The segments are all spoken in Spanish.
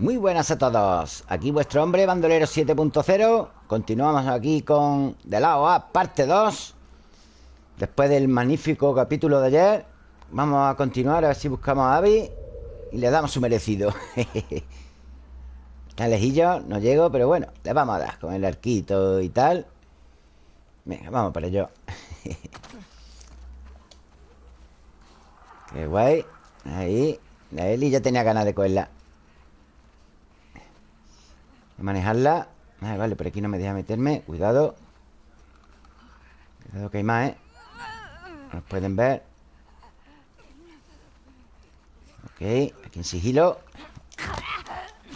Muy buenas a todos. Aquí vuestro hombre, Bandolero 7.0 Continuamos aquí con De lado A, parte 2 Después del magnífico capítulo de ayer Vamos a continuar a ver si buscamos a Abby Y le damos su merecido. Está lejillo, no llego Pero bueno, le vamos a dar con el arquito y tal. Venga, vamos para ello. Qué guay. Ahí La Eli ya tenía ganas de cogerla manejarla. Vale, vale, por aquí no me deja meterme. Cuidado. Cuidado que hay más, ¿eh? Nos pueden ver. Ok, aquí en sigilo.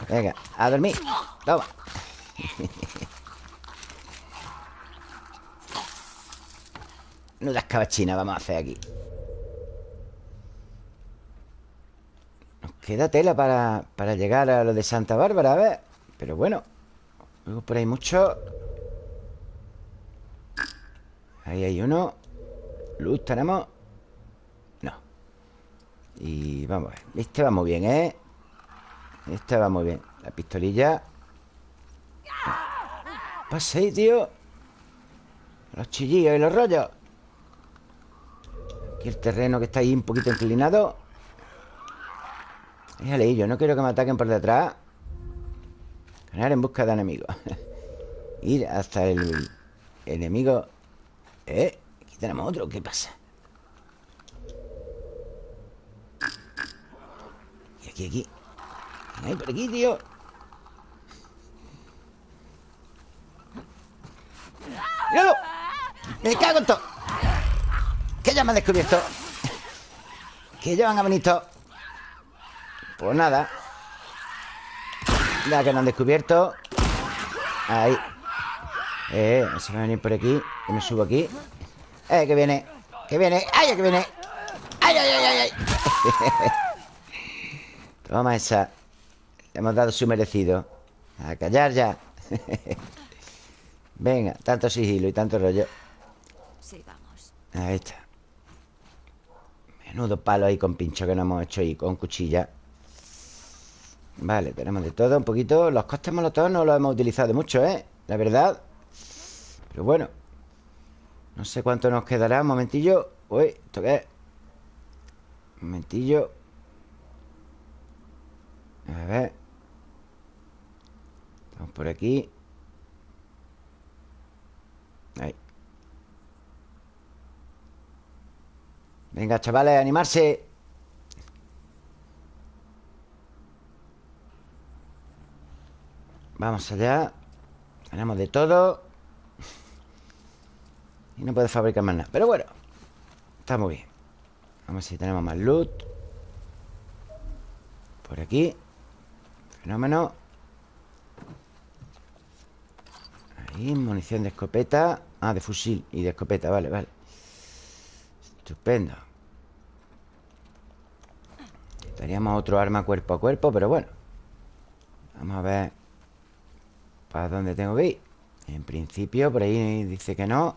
Venga, a dormir. Toma. Nudas cabachinas vamos a hacer aquí. Nos queda tela para, para llegar a lo de Santa Bárbara A ver pero bueno Luego por ahí mucho. Ahí hay uno. Luz tenemos No. Y vamos a ver. Este va muy bien, ¿eh? Este va muy bien. La pistolilla. Pasa ahí, tío. Los chillillos y los rollos. Aquí el terreno que está ahí un poquito inclinado. Déjale, yo no quiero que me ataquen por detrás En busca de enemigos Ir hasta el enemigo Eh, aquí tenemos otro ¿Qué pasa? Y aquí, aquí Ay, por aquí, tío ¡Míralo! ¡Me cago en todo! ¿Qué ya me han descubierto? ¿Qué llevan a bonito? Pues nada ya que no han descubierto. Ahí. Eh, se va a venir por aquí. Que me subo aquí. Eh, que viene. Que viene. ¡Ay, que viene! ¡Ay, ay, ay, ay! Toma esa. Le hemos dado su merecido. A callar ya. Venga, tanto sigilo y tanto rollo. Sí, vamos. Ahí está. Menudo palo ahí con pincho que no hemos hecho ahí Con cuchilla Vale, tenemos de todo un poquito. Los costes molotov no los hemos utilizado mucho, ¿eh? La verdad. Pero bueno. No sé cuánto nos quedará. Un momentillo. Uy, ¿esto qué? Un momentillo. A ver. Estamos por aquí. Ahí. Venga, chavales, animarse Vamos allá. Tenemos de todo. Y no puede fabricar más nada. Pero bueno Está muy bien. Vamos a ver si tenemos más loot. Por aquí. Fenómeno. Ahí, munición de escopeta. Ah, de fusil y de escopeta, vale, vale. Estupendo. Teníamos otro arma cuerpo a cuerpo Pero bueno. Vamos a ver ¿Para dónde tengo que ir? En principio, por ahí dice que no.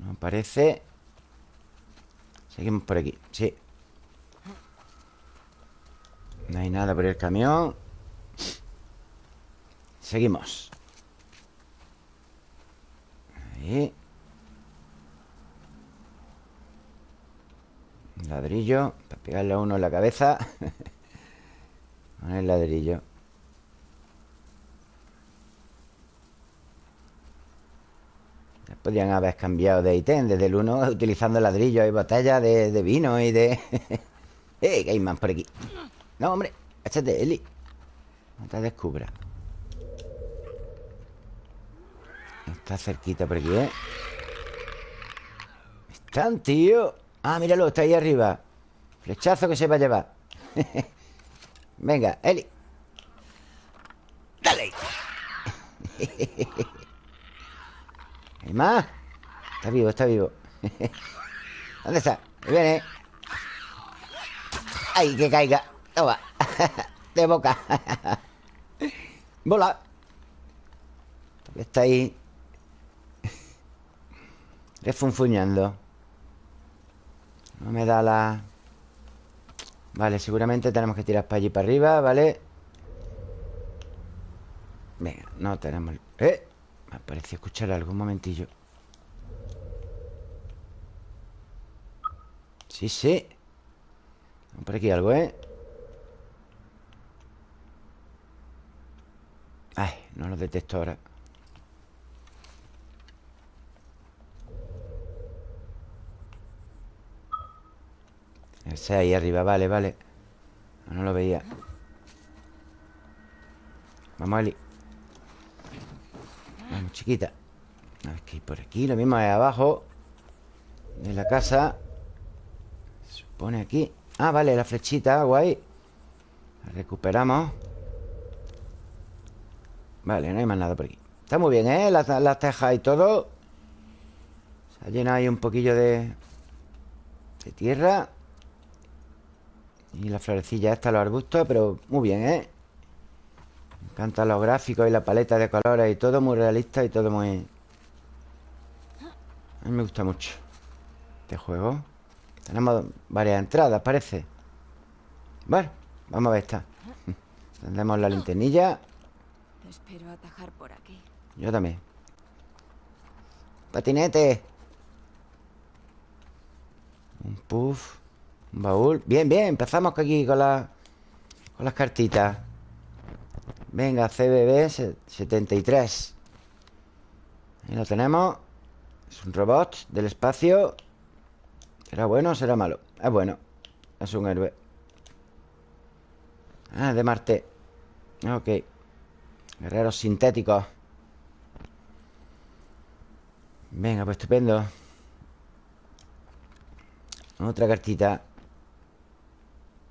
No parece Seguimos por aquí, sí. No hay nada por el camión. Seguimos. Ahí. Ladrillo Para pegarle a uno en la cabeza. Con el ladrillo Podrían haber cambiado de ítem desde el 1 utilizando ladrillos y botellas de, vino y de... ¡Eh! Más por aquí. No, hombre. Échate, Eli. No te descubra. Está cerquita por aquí, ¿eh? Están, tío. Ah, míralo, está ahí arriba. Flechazo que se va a llevar. Venga, Eli. Dale. ¿Hay más? Está vivo, está vivo ¿Dónde está? viene ¡Ay, que caiga! Toma De boca Bola Está ahí Refunfuñando No me da la... Vale, seguramente tenemos que tirar para allí para arriba, ¿vale? Venga, no tenemos... ¡Eh! Me parecido escuchar algún momentillo. Sí, sí. Por aquí algo, ¿eh? Ay, no lo detecto ahora. Ese ahí arriba, vale, vale. No lo veía. Vamos, Eli Vamos, chiquita. A ver qué hay por aquí Lo mismo es abajo De la casa. Se pone aquí. Ah, vale, la flechita, guay. La recuperamos. Vale, no hay más nada por aquí. Está muy bien, ¿eh? Las, las tejas y todo. Se ha llenado ahí un poquillo de De tierra. Y la florecilla esta, los arbustos Pero muy bien, ¿eh? Me encantan los gráficos y la paleta de colores y todo muy realista y todo muy... A mí me gusta mucho este juego. Tenemos varias entradas, parece. Bueno, vamos a ver esta. Tendremos la linternilla. Espero atajar por aquí. Yo también. Patinete. Un puff. Un baúl. Bien, bien. Empezamos aquí con, la, con las cartitas. Venga, CBB 73 Ahí lo tenemos. Es un robot del espacio. ¿Será bueno o será malo? Es bueno. Es un héroe. Ah, de Marte. Ok. Guerreros sintéticos. Venga, pues estupendo. Otra cartita.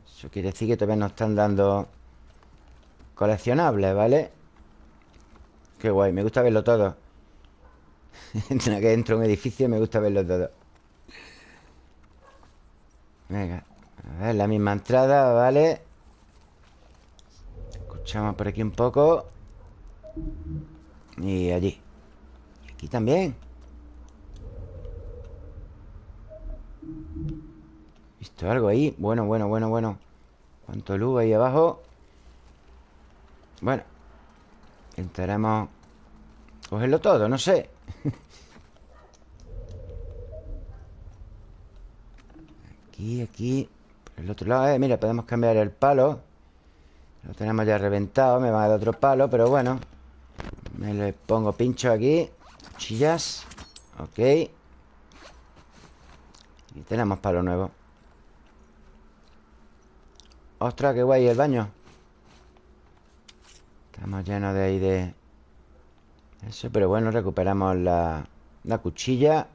Eso quiere decir que todavía nos están dando Coleccionable, ¿vale? Qué guay, me gusta verlo todo Entre que entro un edificio me gusta verlo todo Venga A ver, la misma entrada, ¿vale? Escuchamos por aquí un poco Y allí Y aquí también ¿Visto algo ahí? Bueno, bueno, bueno, bueno ¿Cuánto luz ahí abajo? Bueno Intentaremos Cogerlo todo, no sé. Aquí, aquí Por el otro lado, eh, mira, podemos cambiar el palo. Lo tenemos ya reventado Me va a dar otro palo, pero bueno. Me le pongo pincho aquí Cuchillas Ok. Y tenemos palo nuevo. Ostras, qué guay el baño Estamos llenos de ahí de... Eso, pero bueno, recuperamos la, la cuchilla.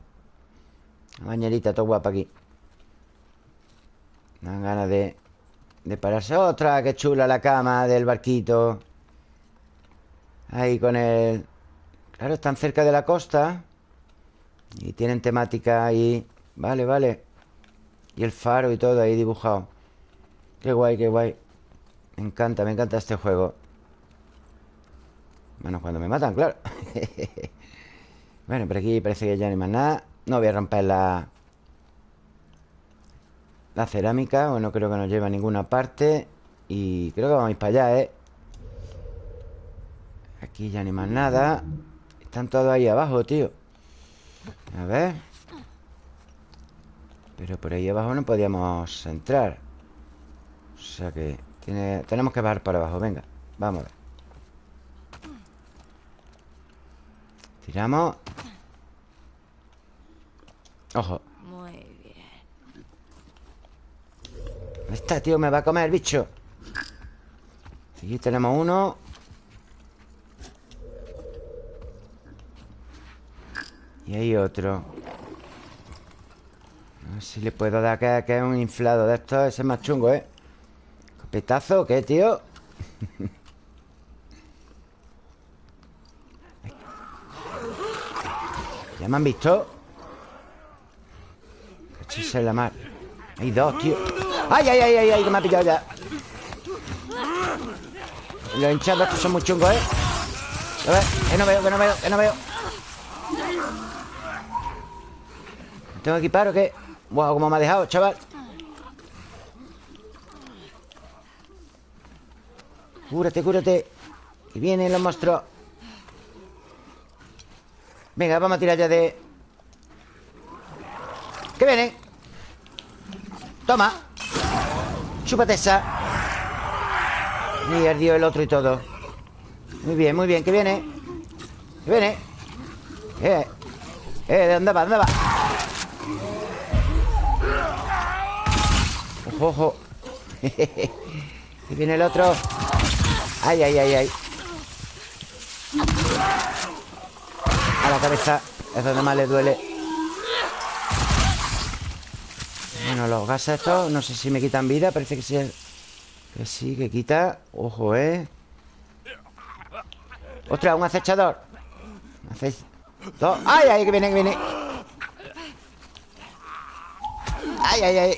La bañerita todo guapa aquí. Dan ganas de, de pararse. Otra, qué chula la cama del barquito. Ahí con el... Claro, están cerca de la costa. Y tienen temática ahí. Vale, vale. Y el faro y todo ahí dibujado. Qué guay, qué guay. Me encanta, me encanta este juego bueno, cuando me matan, claro. Bueno, por aquí parece que ya no hay más nada. No voy a romper la... La cerámica Bueno, creo que nos lleva a ninguna parte. Y creo que vamos a ir para allá, ¿eh? Aquí ya no hay más nada. Están todos ahí abajo, tío. A ver. Pero por ahí abajo no podíamos entrar. O sea que. Tenemos que bajar para abajo, venga Vamos a ver Tiramos Ojo Muy bien. ¿Dónde está, tío? Me va a comer el bicho Aquí tenemos uno Y hay otro A ver si le puedo dar que, que es un inflado de estos Ese es más chungo, ¿eh? ¿Copetazo? ¿Qué, tío? me han visto? Cachis la mar Hay dos, tío ¡Ay, ay, ay, ay! ay que me ha pillado ya Los hinchados estos son muy chungos, ¿eh? A ver, que no veo, que no veo, que no veo ¿Tengo que equipar o qué? Wow, cómo me ha dejado, chaval Cúrate, cúrate Que vienen los monstruos Venga, vamos a tirar ya de... ¡Que vienen! Toma. Chúpate esa. Y ardió el otro y todo. Muy bien, muy bien, que viene. Que viene. Eh, eh, ¿de dónde va? ¿Dónde va? Ojo, ojo. Que viene el otro. Ay, ay, ay, ay A la cabeza Es donde más le duele Bueno, los gases estos No sé si me quitan vida Parece que sí Que sí, que quita Ojo, ¿eh? ¡Ostras! Un acechador ¡Ay, ay! Que viene, que viene ¡Ay, ay, ay!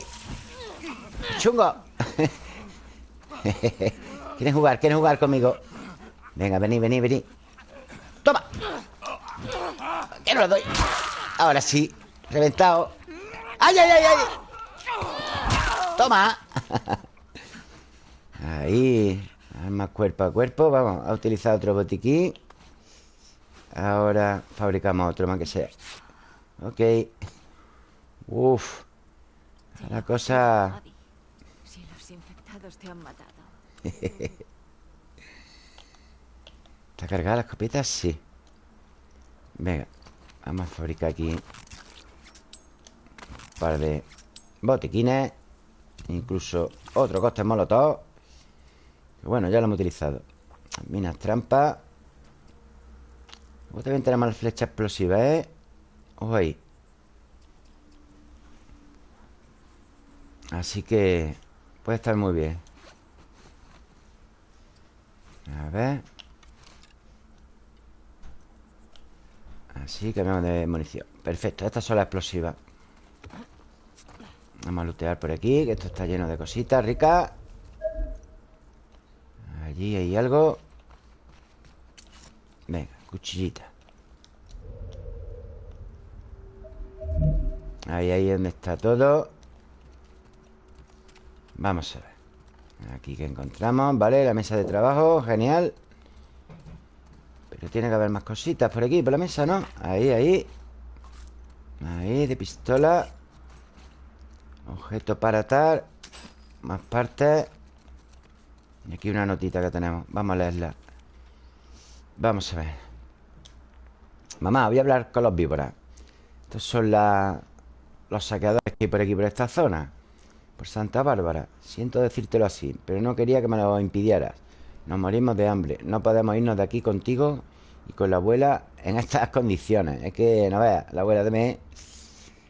¡Chungo! ¿Quieren jugar? ¿Quieren jugar conmigo? Venga, vení, vení, vení ¡Toma! ¿Qué no lo doy? Ahora sí Reventado. ¡Ay, ay, ay, ay! ¡Toma! Ahí Armas cuerpo a cuerpo. Vamos a utilizar otro botiquín. Ahora fabricamos otro más que sea. Ok. Uf. La cosa Si los infectados te han matado. ¿Está cargada la escopeta? Sí. Venga Vamos a fabricar aquí Un par de botiquines Incluso otro coste molotov. Bueno, ya lo hemos utilizado. Minas trampas Luego también tenemos la flecha explosiva, ¿eh? Ojo ahí. Así que Puede estar muy bien. A ver Así, cambiamos de munición. Perfecto, estas son las explosivas. Vamos a lootear por aquí Que esto está lleno de cositas ricas Allí hay algo. Venga, cuchillita. Ahí, ahí es donde está todo. Vamos a ver. Aquí que encontramos, ¿vale? La mesa de trabajo, genial Pero tiene que haber más cositas por aquí, por la mesa, ¿no? Ahí, ahí. Ahí, de pistola. Objeto para atar. Más partes. Y aquí una notita que tenemos. Vamos a leerla. Vamos a ver. Mamá, voy a hablar con los víboras. Estos son la, los saqueadores que hay por aquí, por esta zona. Por Santa Bárbara. Siento decírtelo así Pero no quería que me lo impidieras. Nos morimos de hambre. No podemos irnos de aquí contigo Y con la abuela en estas condiciones Es que, no veas, la abuela de me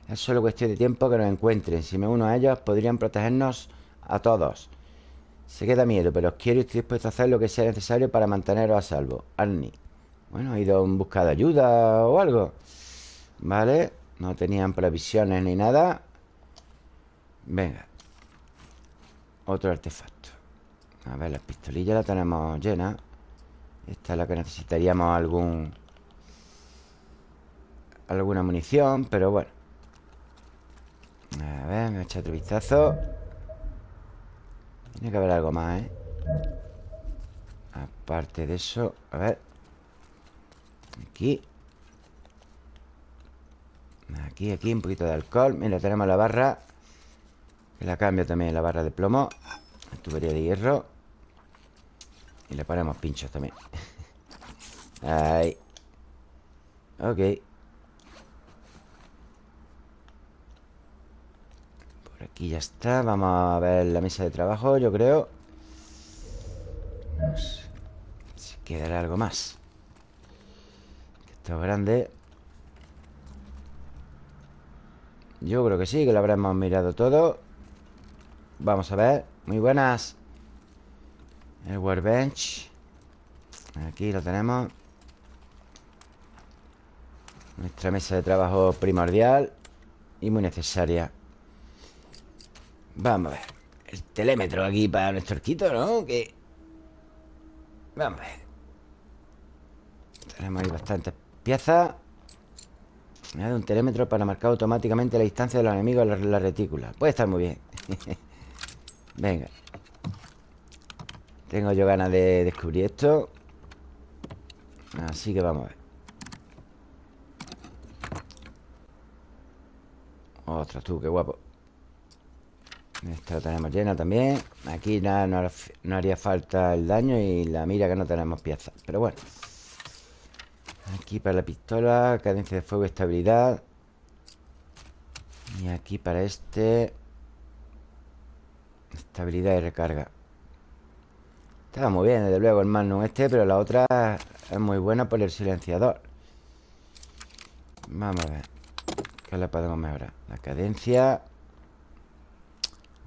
es solo cuestión de tiempo que nos encuentren. Si me uno a ellos, podrían protegernos a todos. Se queda miedo, pero os quiero y estoy dispuesto a hacer lo que sea necesario para manteneros a salvo. Arnie. Bueno, ¿ha ido en busca de ayuda o algo? Vale. No tenían previsiones ni nada. Venga. Otro artefacto. A ver, las pistolillas las tenemos llenas. Esta es la que necesitaríamos algún... Alguna munición, pero bueno. A ver, me a echar otro vistazo. Tiene que haber algo más, ¿eh? Aparte de eso A ver. Aquí. Aquí, aquí, un poquito de alcohol. Mira, tenemos la barra. Que la cambio también, la barra de plomo. La tubería de hierro Y le ponemos pinchos también. Ahí. Ok. Aquí ya está. Vamos a ver la mesa de trabajo, yo creo. Si quedará algo más. Esto es grande. Yo creo que sí, que lo habremos mirado todo. Vamos a ver. Muy buenas El workbench. Aquí lo tenemos. Nuestra mesa de trabajo primordial Y muy necesaria. Vamos a ver. El telémetro aquí para nuestro arquito, ¿no? Que... Vamos a ver. Tenemos ahí bastantes piezas. Me da un telémetro para marcar automáticamente la distancia de los enemigos a la retícula. Puede estar muy bien. Venga Tengo yo ganas de descubrir esto. Así que vamos a ver. Ostras tú, qué guapo. Esta lo tenemos llena también. Aquí nada, no, haría falta el daño Y la mira que no tenemos piezas Pero bueno. Aquí para la pistola Cadencia de fuego y estabilidad. Y aquí para este. Estabilidad y recarga Está muy bien, desde luego, el Magnum este Pero la otra es muy buena por el silenciador. Vamos a ver ¿Qué le podemos mejorar? La cadencia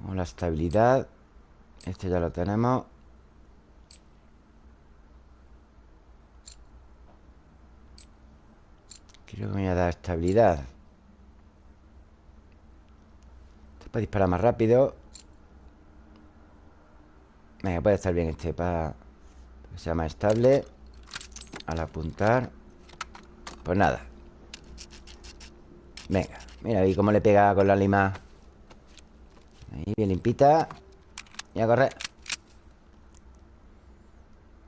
O la estabilidad Este ya lo tenemos. Creo que me voy a dar estabilidad. Esto para disparar más rápido Venga, puede estar bien este para que sea más estable. Al apuntar. Pues nada. Venga, mira ahí cómo le pega con la lima. Ahí, bien limpita. Y a correr.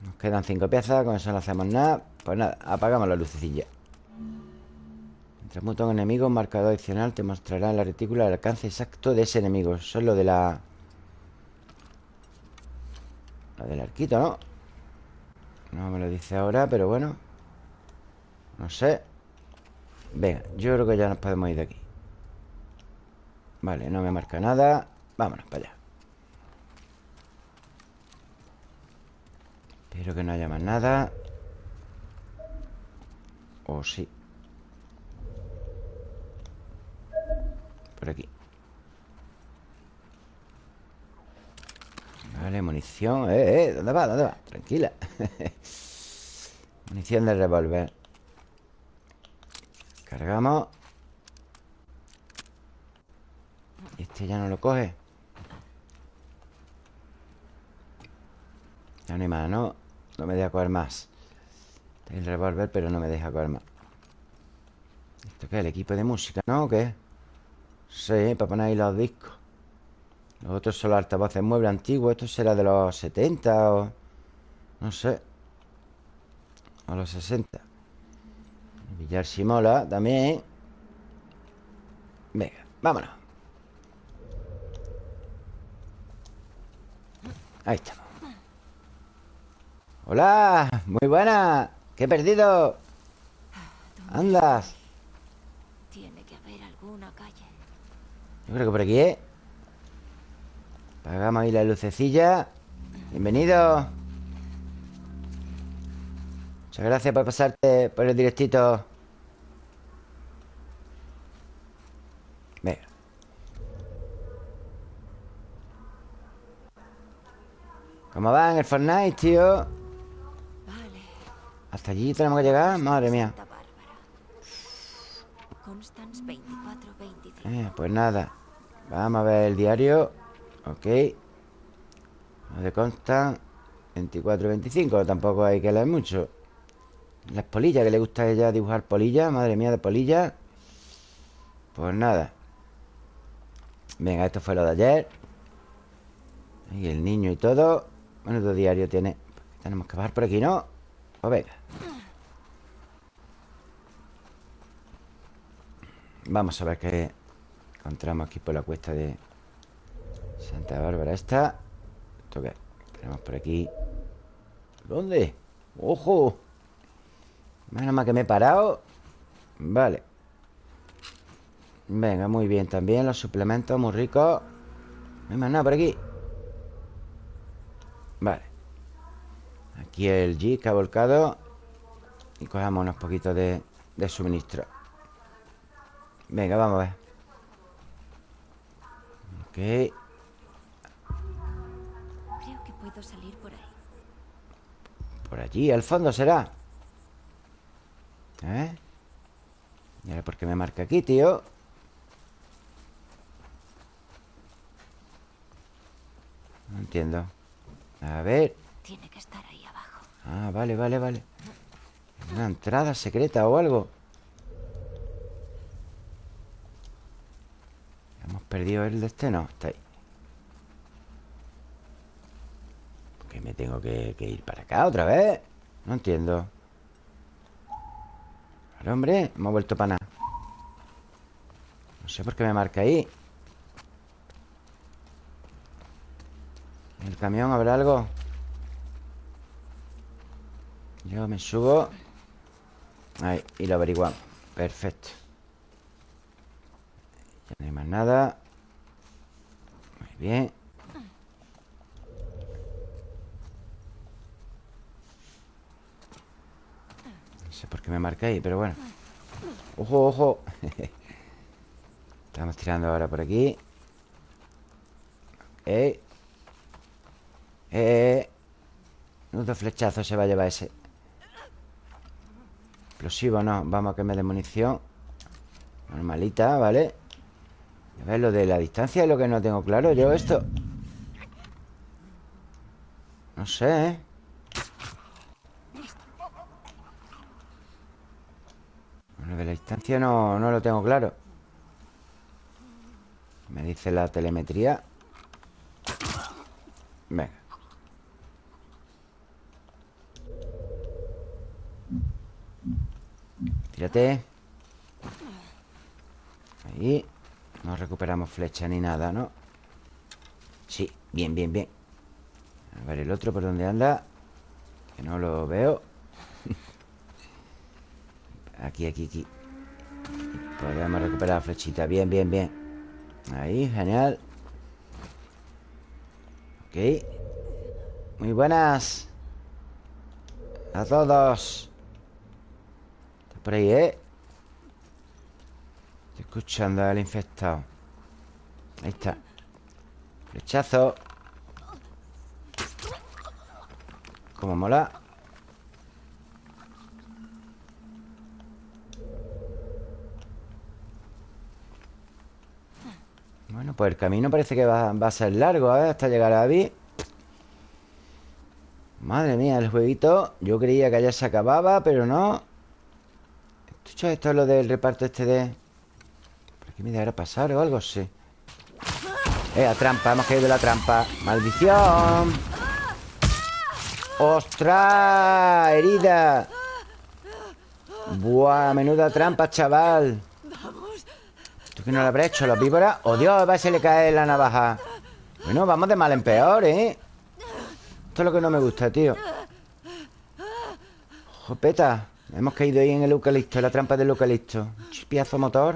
Nos quedan cinco piezas Con eso no hacemos nada. Pues nada, apagamos la lucecilla. Mientras muta un enemigo Un marcador adicional te mostrará en la retícula El alcance exacto de ese enemigo. Eso es lo de la la del arquito, ¿no? No me lo dice ahora, pero bueno. No sé. Venga, yo creo que ya nos podemos ir de aquí. Vale, no me marca nada. Vámonos para allá. Espero que no haya más nada. O sí. Por aquí Vale, munición Eh, eh, ¿dónde va? ¿Dónde va? Tranquila Munición de revólver Cargamos este ya no lo coge Ya no hay más, ¿no? No me deja coger más Tengo el revólver, pero no me deja coger más ¿Esto qué? ¿El equipo de música, no? ¿O qué? Sí, para poner ahí los discos los otros son los altavoces mueble antiguo Esto será de los 70 o... No sé O los 60 Villar Simola también. Venga, vámonos. Ahí estamos. Hola, muy buena. ¿Qué he perdido? Andas. Tiene que haber alguna calle. Yo creo que por aquí, ¿eh? Hagamos ahí la lucecilla. Bienvenido. Muchas gracias por pasarte por el directito. Venga. ¿Cómo va en el Fortnite, tío? Hasta allí tenemos que llegar Madre mía. Eh, Pues nada. Vamos a ver el diario Ok. De consta 24, 25 Tampoco hay que leer mucho. Las polillas, que le gusta a ella dibujar polillas Madre mía de polillas. Pues nada. Venga, esto fue lo de ayer. Y el niño y todo. Todo diario tiene. Tenemos que bajar por aquí, ¿no? Pues venga. Vamos a ver qué encontramos aquí por la cuesta de Santa Bárbara ¿Esto qué? Tenemos por aquí. ¿Dónde? ¡Ojo! Menos mal que me he parado. Vale. Venga, muy bien también Los suplementos muy ricos No hay más nada por aquí. Vale. Aquí el G que ha volcado. Y cogemos unos poquitos de, de suministro. Venga, vamos a ver. Ok salir por ahí. Por allí, al fondo será. ¿Eh? Mira por qué me marca aquí, tío. No entiendo. A ver. Tiene que estar ahí abajo. Ah, vale, vale, vale. Una entrada secreta o algo. Hemos perdido el destino. Está ahí. Me tengo que, ir para acá otra vez? No entiendo. Vale, hombre, hemos vuelto para nada No sé por qué me marca ahí. ¿En el camión habrá algo? Yo me subo. Ahí, y lo averiguamos. Perfecto. Ya no hay más nada. Muy bien No sé por qué me marca ahí, pero bueno. Ojo, ojo. Estamos tirando ahora por aquí. Eh Eh Nudo flechazo se va a llevar ese. Explosivo no. Vamos a que me dé munición. Normalita, ¿vale? A ver, lo de la distancia es lo que no tengo claro Yo esto. No sé, ¿eh? Lo de la distancia no, no lo tengo claro. Me dice la telemetría. Venga. Tírate. Ahí. No recuperamos flecha ni nada, ¿no? Sí, bien, bien, bien. A ver el otro por dónde anda Que no lo veo. Aquí, aquí, aquí Podemos recuperar flechita. Bien, bien, bien. Ahí, genial. Ok. Muy buenas. A todos. Está por ahí, ¿eh? Estoy escuchando al infectado. Ahí está. Flechazo. Como mola Pues el camino parece que va, a ser largo, ¿eh? Hasta llegar a Abby Madre mía, el jueguito Yo creía que ya se acababa, pero no ¿Esto, esto es lo del reparto este de...? ¿Por aquí me dejará pasar o algo? Sí Eh, a trampa, hemos caído la trampa ¡Maldición! ¡Ostras! ¡Herida! Buah, menuda trampa, chaval ¿Tú que no lo habrá hecho? ¿Los víboras? ¡Oh, Dios! Va a se le cae la navaja Bueno, vamos de mal en peor, ¿eh? Esto es lo que no me gusta, tío Jopeta Hemos caído ahí en el eucalipto En la trampa del eucalipto Chispiazo motor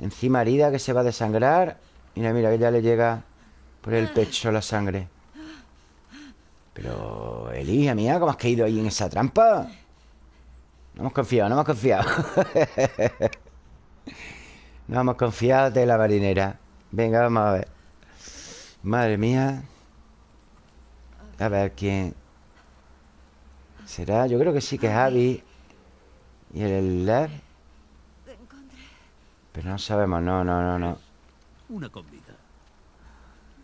Encima herida que se va a desangrar Mira, mira, que ya le llega Por el pecho la sangre Pero... Elija mía, ¿cómo has caído ahí en esa trampa? No hemos confiado, no hemos confiado No hemos confiado de la marinera Venga, vamos a ver. Madre mía. A ver quién ¿Será? Yo creo que sí que es Abby. Y el Lev Pero no sabemos, no, no, no, no. Una comida.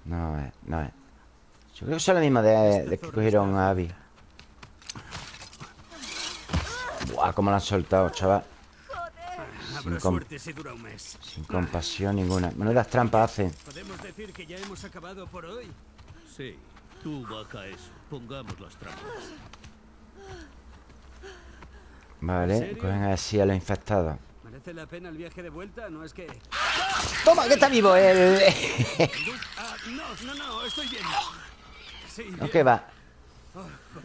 No es, no es. Yo creo que son los mismos de, de que cogieron a Abby. Buah, cómo lo han soltado, chaval Habrá com- suerte si dura un mes. Sin compasión ninguna Menudas trampas hacen ¿Podemos decir que ya hemos acabado por hoy? Sí. Tú baja eso. Pongamos las trampas. Vale, cogen así a los infectados ¿Merece la pena el viaje de vuelta? No es que... ¡Toma, que está vivo el... Ah, no, no, no, estoy bien. Sí, ¿No bien. qué va?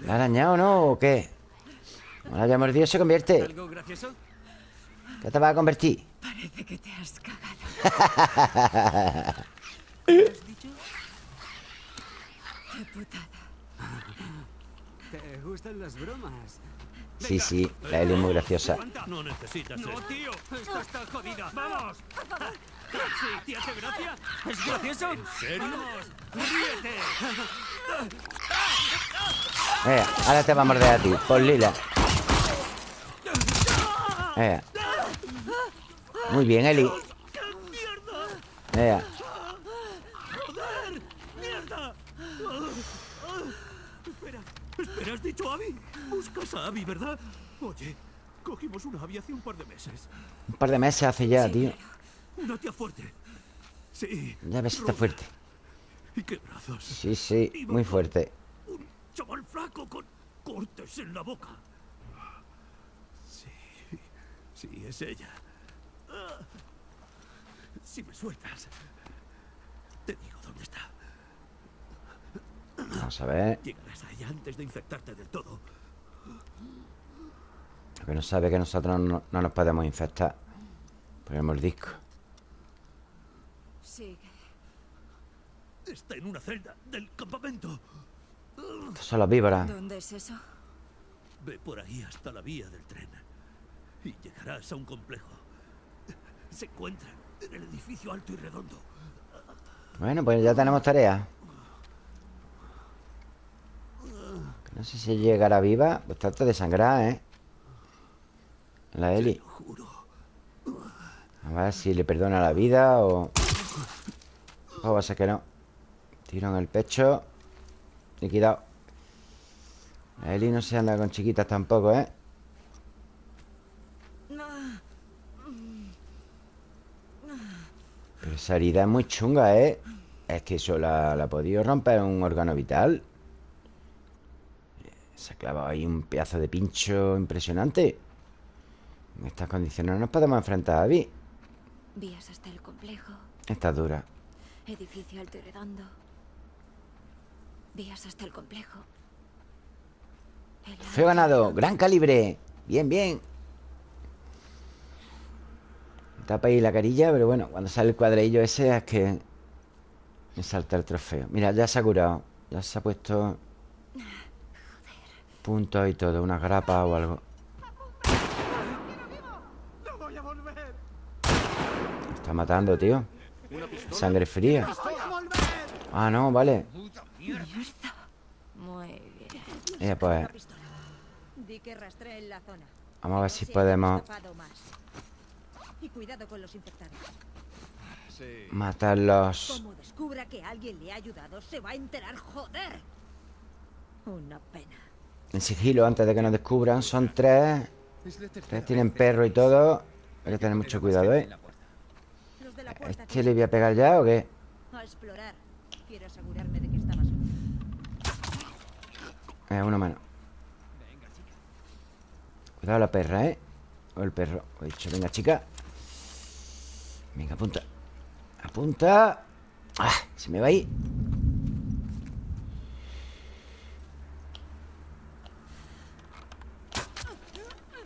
¿La ha arañado no o qué? Como la haya mordido se convierte ¿Algo gracioso? ¿Qué te va a convertir? Parece que te has cagado. ¿Qué has dicho? Qué putada. ¿Te gustan las bromas? Sí, sí, la Eli es muy graciosa. No necesitas No, tío, esta está jodida. ¡Vamos! Sí, ¿te hace gracia? ¿Es gracioso? ¿En serio? ¡Vamos! ¡Ríete! Venga, ahora te va a morder a ti Por lila Venga Muy bien, Eli Venga ¡Mierda! Espera, espera, ¿has dicho Abby? Buscas a Abby, ¿verdad? Oye, cogimos una Abby hace un par de meses. Un par de meses hace ya, tío Una tía fuerte. Sí. Ya ves, está fuerte ¿Y qué brazos? Sí, sí, muy fuerte Un chaval flaco con cortes en la boca. Sí. Sí, es ella. Si me sueltas, te digo dónde está. Vamos a ver. Llegarás a ella antes de infectarte del todo. Lo que no sabe es que nosotros no, no nos podemos infectar. Ponemos el disco. Sigue. Está en una celda del campamento. Estos son los víboras. ¿Dónde es eso? Ve por ahí hasta la vía del tren. Y llegarás a un complejo. Se encuentra en el edificio alto y redondo. Bueno, pues ya tenemos tarea. No sé si llegará viva. Pues trata de sangrar, ¿eh? La Eli. A ver si le perdona la vida o... O va a ser que no. Tiro en el pecho. Liquidado. La Eli no se anda con chiquitas tampoco, ¿eh? Pero esa herida es muy chunga, ¿eh? Es que eso la, la ha podido romper un órgano vital. Se ha clavado ahí un pedazo de pincho impresionante. En estas condiciones no nos podemos enfrentar a Vi. Vías hasta el complejo. Está dura. Edificio alto y redondo. Vías hasta el complejo. Feo ganado, gran calibre. Bien, bien. Tapa ahí la carilla, pero bueno, cuando sale el cuadrillo ese es que me salta el trofeo. Mira, ya se ha curado. Ya se ha puesto puntos y todo, una grapa o algo. Está matando, tío. Sangre fría. Ah, no, vale. Eh, pues vamos a ver si podemos. Y cuidado con los infectados. matarlos. Como descubra que alguien le ha ayudado, se va a enterar, joder. Una pena. En sigilo, antes de que nos descubran. Son tres. Tres tienen perro y todo. Hay que tener mucho cuidado, ¿eh? ¿A ¿Este le voy a pegar ya o qué? a explorar. Quiero asegurarme de que estaba solo. Eh, uno menos. Cuidado la perra, ¿eh? O el perro. He dicho, venga, chica. Venga, apunta. Apunta. ¡Ah! Se me va ahí.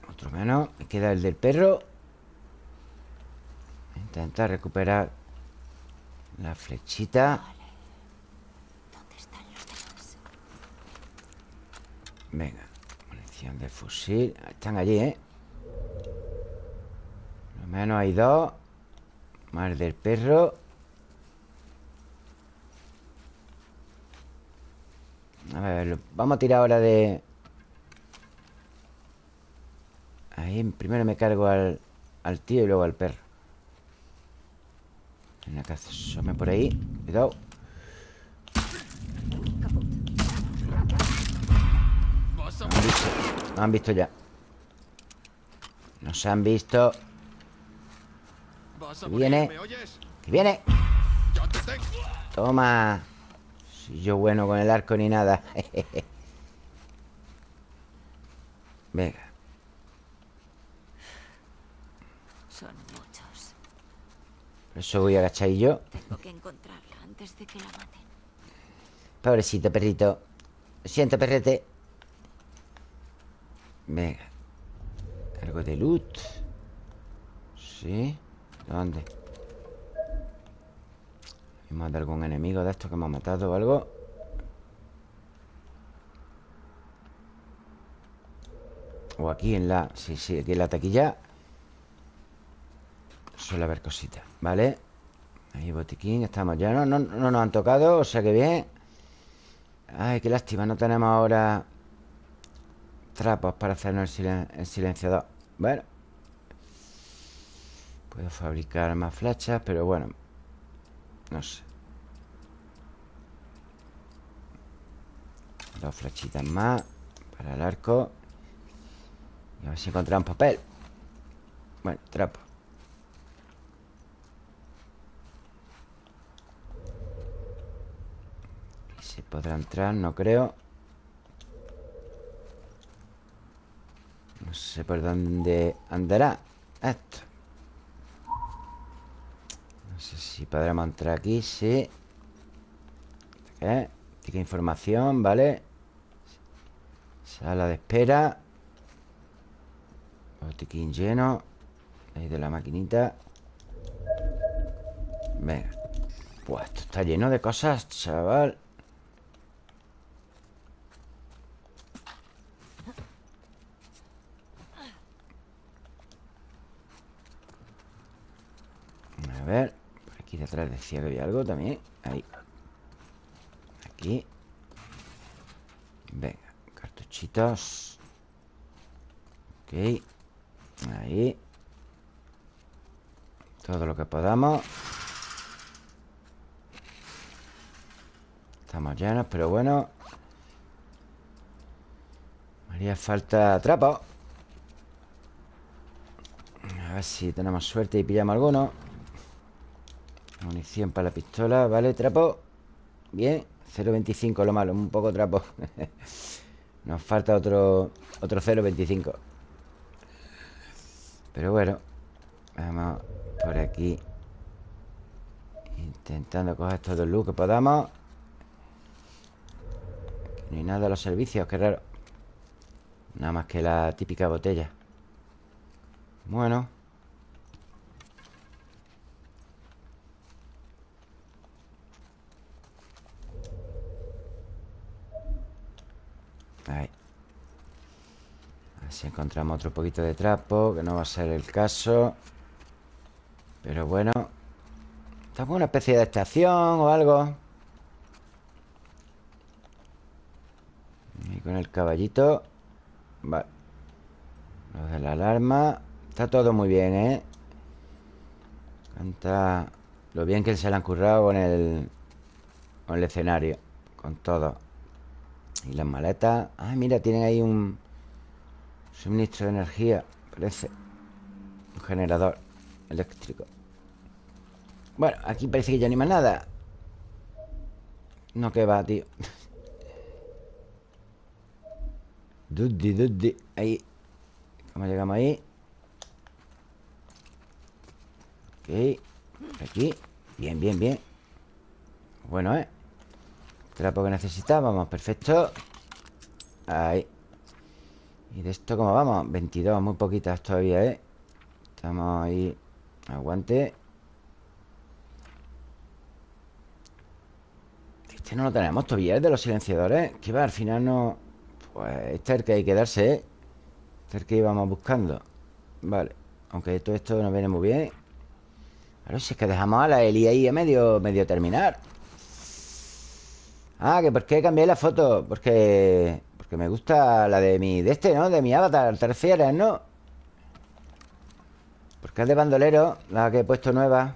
Otro menos. Me queda el del perro. Intentar recuperar la flechita. ¿Dónde están los demás? Venga, munición de fusil Están allí, ¿eh? Por lo menos hay dos Más del perro. A ver, vamos a tirar ahora de... Ahí primero me cargo al, al tío y luego al perro. Venga, que asome por ahí Cuidado. Han visto, nos han visto ya. Nos han visto Que viene. Que viene. Toma. Soy yo bueno con el arco ni nada. Venga. Son muchos. Por eso voy a agachar y yo. Tengo que encontrarla antes de que la maten. Pobrecito perrito. Lo siento perrete. Venga. Algo de loot. Sí ¿Dónde? ¿Hemos de algún enemigo de estos que hemos matado o algo? O aquí en la... Sí, sí, aquí en la taquilla Suele haber cositas ¿Vale? Ahí botiquín, estamos ya no, no, no nos han tocado, o sea que bien Ay, qué lástima, no tenemos ahora Trapos para hacernos el, silen- el silenciador Bueno Puedo fabricar más flechas, pero bueno No sé. Dos flechitas más Para el arco. Y a ver si encontramos papel. Bueno, trapo. Aquí se podrá entrar, no creo. No sé por dónde andará Esto No sé si podremos entrar aquí Sí. ¿Qué? Tica información, ¿vale? Sala de espera. Botiquín lleno. Ahí de la maquinita. Venga. Pues esto está lleno de cosas, chaval. A ver aquí detrás decía que había algo también. Ahí. Aquí. Venga, cartuchitos. Ok. Ahí. Todo lo que podamos. Estamos llenos, pero bueno. Haría falta trapo. A ver si tenemos suerte y pillamos alguno Munición para la pistola. Vale, trapo. Bien 0.25 lo malo, un poco trapo. Nos falta otro Otro 0.25 Pero bueno Vamos por aquí. Intentando coger todo el loot que podamos. Aquí no hay nada de los servicios, qué raro. Nada más que la típica botella. Bueno Ahí. A ver si encontramos otro poquito de trapo Que no va a ser el caso. Pero bueno. Estamos en una especie de estación o algo Y con el caballito. Vale. Lo de la alarma. Está todo muy bien, ¿eh? Canta Lo bien que se le han currado con el Con el escenario. Con todo Y las maletas Ah, mira, tienen ahí un Suministro de energía Parece. Un generador eléctrico. Bueno, aquí parece que ya ni más nada. No que va, tío. Duddi, duddi. Ahí. ¿Cómo llegamos ahí? Ok. Aquí. Bien, bien, bien. Bueno, ¿eh? Trapo que necesitábamos Perfecto. Ahí. ¿Y de esto cómo vamos? 22, muy poquitas todavía, ¿eh? Estamos ahí. Aguante. Este no lo tenemos todavía, ¿eh? De los silenciadores. Que va, al final no... Pues este es el que hay que darse, ¿eh? Este es el que íbamos buscando. Vale. Aunque todo esto nos viene muy bien. Claro, si es que dejamos a la Eli ahí a medio, medio terminar Ah, que por qué cambié la foto Porque... Porque me gusta la de mi... De este, ¿no? De mi avatar Te refieres, ¿no? Porque es de bandolero La que he puesto nueva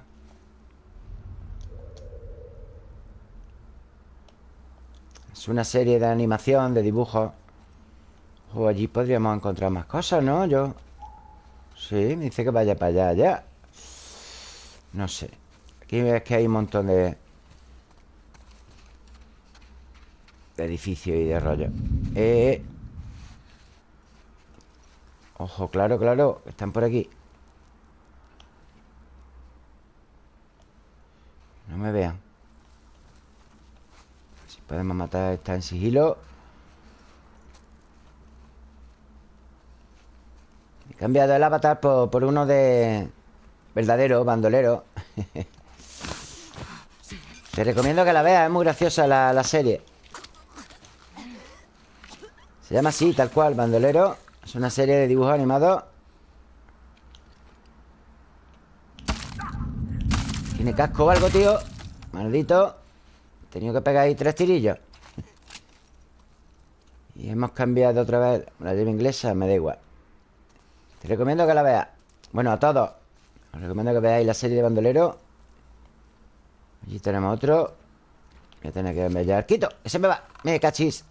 Es una serie de animación, de dibujos O allí podríamos encontrar más cosas, ¿no? Yo... Sí, me dice que vaya para allá, ya No sé Aquí ves que hay un montón de... De edificios y de rollo. Eh... Ojo, claro, claro Están por aquí. No me vean. Si podemos matar a esta en sigilo. He cambiado el avatar por, por uno de... Verdadero, bandolero. Te recomiendo que la veas Es muy graciosa la, la serie Se llama así, tal cual, bandolero. Es una serie de dibujos animados. ¿Tiene casco o algo, tío? Maldito. He tenido que pegar ahí tres tirillos. Y hemos cambiado otra vez La llave inglesa, me da igual. Te recomiendo que la veas. Bueno, a todos. Os recomiendo que veáis la serie de bandolero. Allí tenemos otro. Voy a tener que enviar ¡Quito! ¡Ese me va! ¡Me cachis!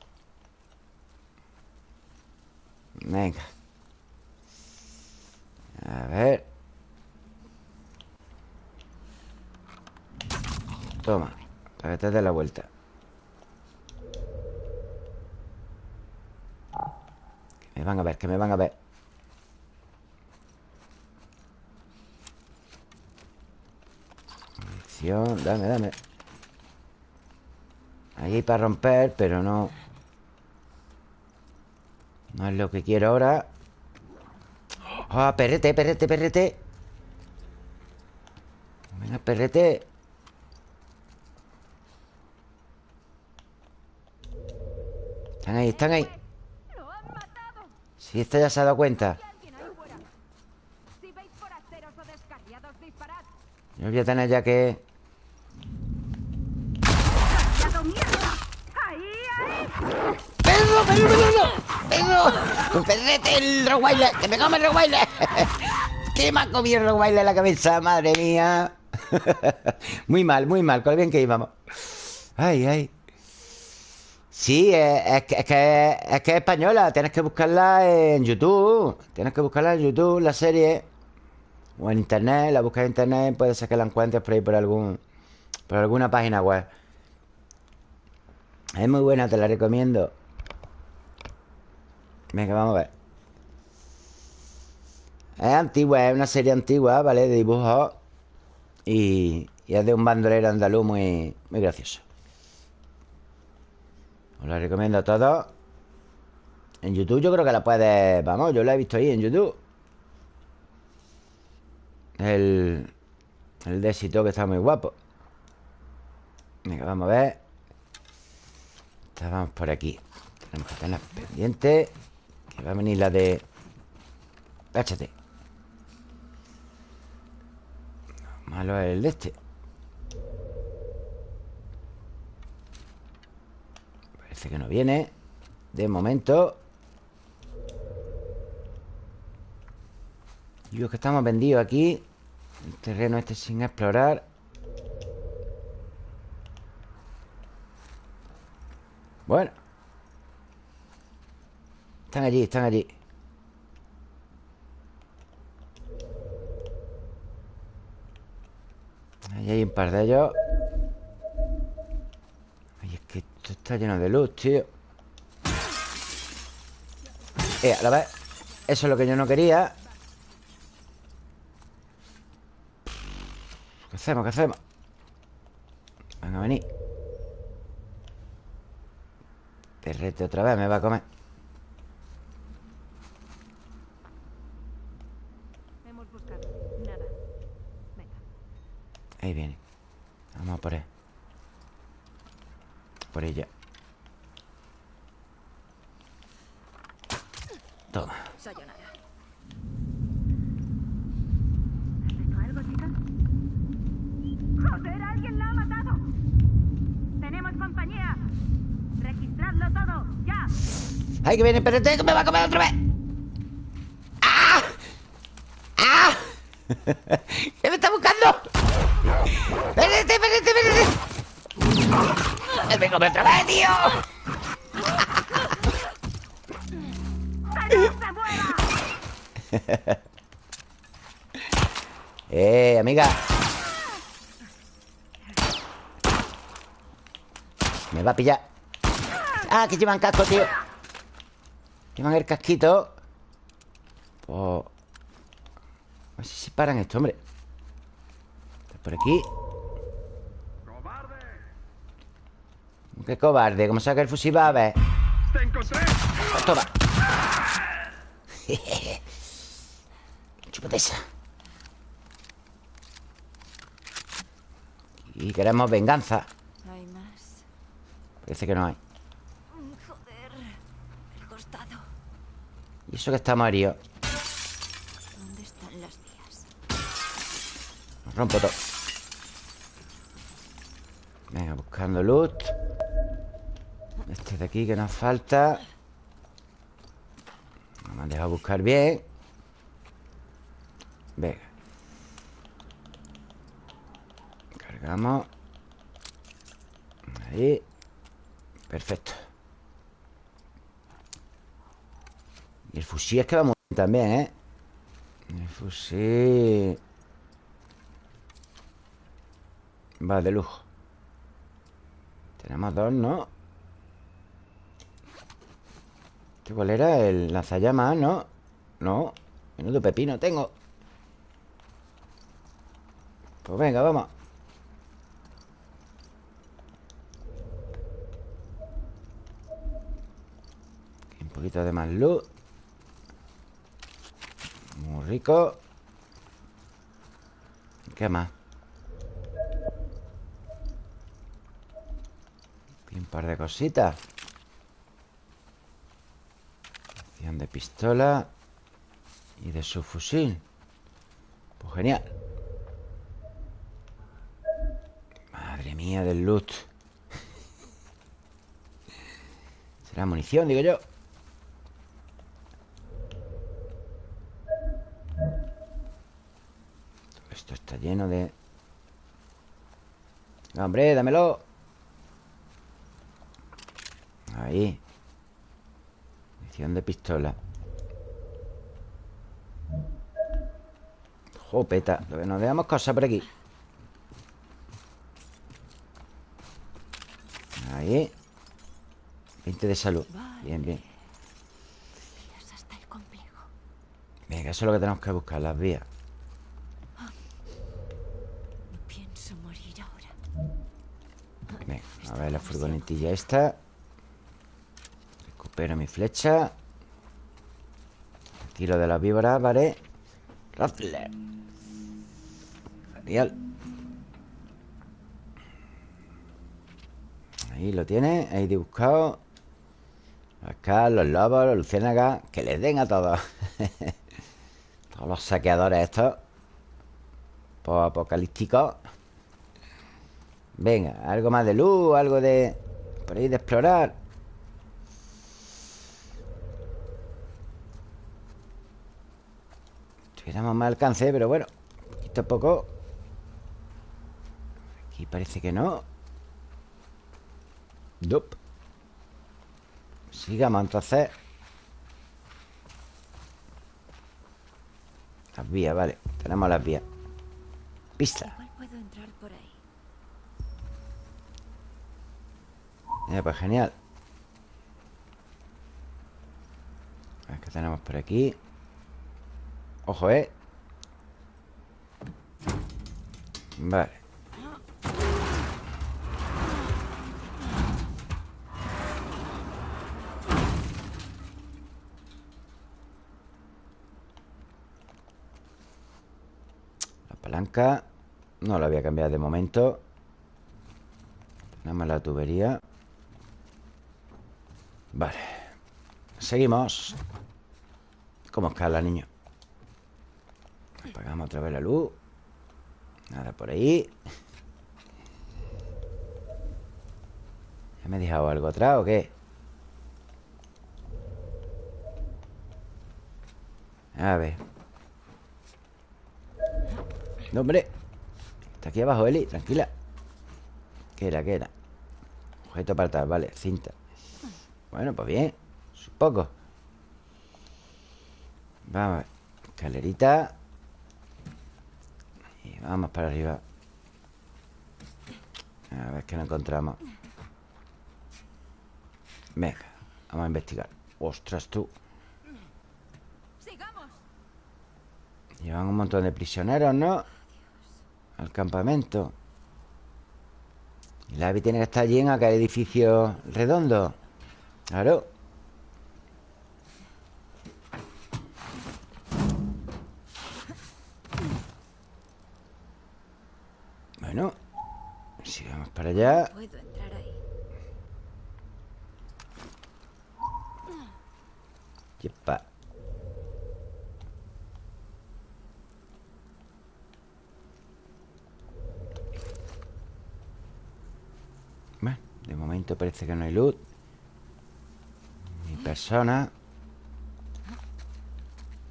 Venga. A ver. Toma Para que te dé la vuelta. Que me van a ver, que me van a ver. Dame, dame. Ahí para romper, pero no. No es lo que quiero ahora ¡Ah, perrete, perrete, perrete! Venga, perrete Están ahí, están ahí. Si esta ya se ha dado cuenta. Yo voy a tener ya que... ¡Descarriado mierda! ¡Ahí, ahí! ¡Perro. ¡Un perrete, el! ¡Que me come el Rottweiler! ¿Qué me ha comido el en la cabeza? ¡Madre mía! muy mal, muy mal, con bien que íbamos Ay, ay Sí, eh, es, que, es, que, es que es española Tienes que buscarla en YouTube Tienes que buscarla en YouTube, la serie O en internet, la buscas en internet Puede ser que la encuentres por ahí por algún Por alguna página web Es muy buena, te la recomiendo Venga, vamos a ver. Es antigua, es una serie antigua, ¿vale? De dibujos. Y, y es de un bandolero andaluz muy, muy gracioso. Os la recomiendo a todos. En YouTube yo creo que la puedes... Vamos, yo la he visto ahí en YouTube. El... El de éxito que está muy guapo. Venga, vamos a ver. Estábamos por aquí. Tenemos que tener pendiente Que va a venir la de... Cáchate Malo es el de este. Parece que no viene. De momento. Los que estamos vendidos aquí El terreno este sin explorar. Bueno Están allí, están allí. Ahí hay un par de ellos. Ay, es que esto está lleno de luz, tío. Eh, la vez Eso es lo que yo no quería. ¿Qué hacemos? ¿Qué hacemos? Van a venir Perrete otra vez me va a comer Hemos buscado. Nada. Venga. Ahí viene Vamos a por él Por ella Toma Sayonara. ¿Has visto algo, chica? ¡Joder, alguien la ha matado! ¡Tenemos compañía! ¡Registradlo todo! ¡Ya! ¡Ay, que viene el perrete que me va a comer otra vez! ¡Ah! ¡Ah! ¿Qué me está buscando? ¡Perrete, perrete, come otra vez, tío! ¡Eh, amiga! Me va a pillar ¡Ah, que llevan casco, tío! Llevan el casquito Pues... A ver si se paran esto, hombre Por aquí ¡Qué cobarde! ¿Cómo saca el fusil? Va a ver ¡Te encontré! Pues toma Chúpate esa Y queremos venganza Hay más. Parece que no hay Joder. El costado. Y eso que estamos heridos ¿Dónde están las vías? Nos rompo todo Venga, buscando loot Este de aquí que nos falta. No me han dejado buscar bien. Venga. Cargamos. Ahí. Perfecto. Y el fusil es que va muy bien también, ¿eh? El fusil. Va de lujo. Tenemos dos, ¿no? Cuál era? El lanzallamas, ¿no? No Menudo pepino tengo Pues venga, vamos Un poquito de más luz Muy rico ¿Qué más? Un par de cositas de pistola Y de su fusil Pues genial. Madre mía del loot. Será munición, digo yo. Esto está lleno de... ¡Hombre, dámelo! Ahí Munición de pistola. Jopeta Nos veamos cosas por aquí. Ahí. 20 de salud. Bien, bien. Venga, eso es lo que tenemos que buscar Las vías. Venga, a ver la furgonetilla esta Recupero mi flecha Tiro de la víbora, vale. Raffler Genial. Ahí lo tiene, ahí dibujado. Acá los lobos, los luciérnagas Que les den a todos. Todos los saqueadores estos. Apocalípticos. Venga, algo más de luz Algo de... Por ahí de explorar Tuviéramos más alcance, pero bueno Poquito a poco. Aquí parece que no. Dup. Sigamos entonces. Las vías, vale Tenemos las vías. Pista. Puedo entrar por ahí. Eh, pues genial. A ver qué tenemos por aquí Ojo, eh. Vale. La palanca No la voy a cambiar de momento. Nada más la tubería. Vale. Seguimos. ¿Cómo escala, niño? Apagamos otra vez la luz. Nada por ahí. ¿Ya me he dejado algo atrás o qué? A ver. No, hombre. Está aquí abajo, Eli, tranquila. ¿Qué era, qué era? Objeto atrás, vale, cinta. Bueno, pues bien Supongo. Vamos a ver. Escalerita Y vamos para arriba. A ver qué nos encontramos. Venga Vamos a investigar. Ostras, tú. Llevan un montón de prisioneros, ¿no? Al campamento. La Abby tiene que estar allí en aquel edificio redondo. Claro Bueno Si vamos para allá Puedo entrar ahí. Yepa. Bueno, de momento parece que no hay luz Ni persona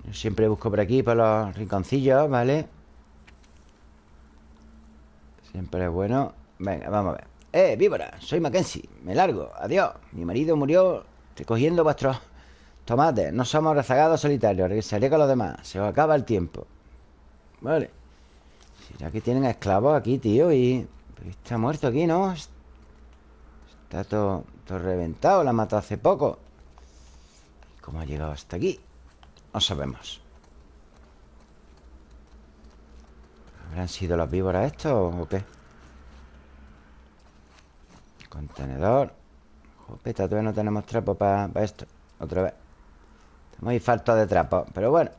Yo siempre busco por aquí Por los rinconcillos, ¿vale? Siempre es bueno Venga, vamos a ver ¡Eh, víbora! Soy Mackenzie Me largo Adiós Mi marido murió recogiendo vuestros tomates No somos rezagados solitarios Regresaré con los demás Se os acaba el tiempo Vale ¿Será que tienen esclavos aquí, tío? Y... está muerto aquí, ¿no? Está todo, todo reventado La mató hace poco ¿Cómo ha llegado hasta aquí? No sabemos ¿Habrán sido las víboras estos o qué? Contenedor. Jopeta, todavía no tenemos trapo para esto. Otra vez. Estamos ahí falta de trapo Pero bueno.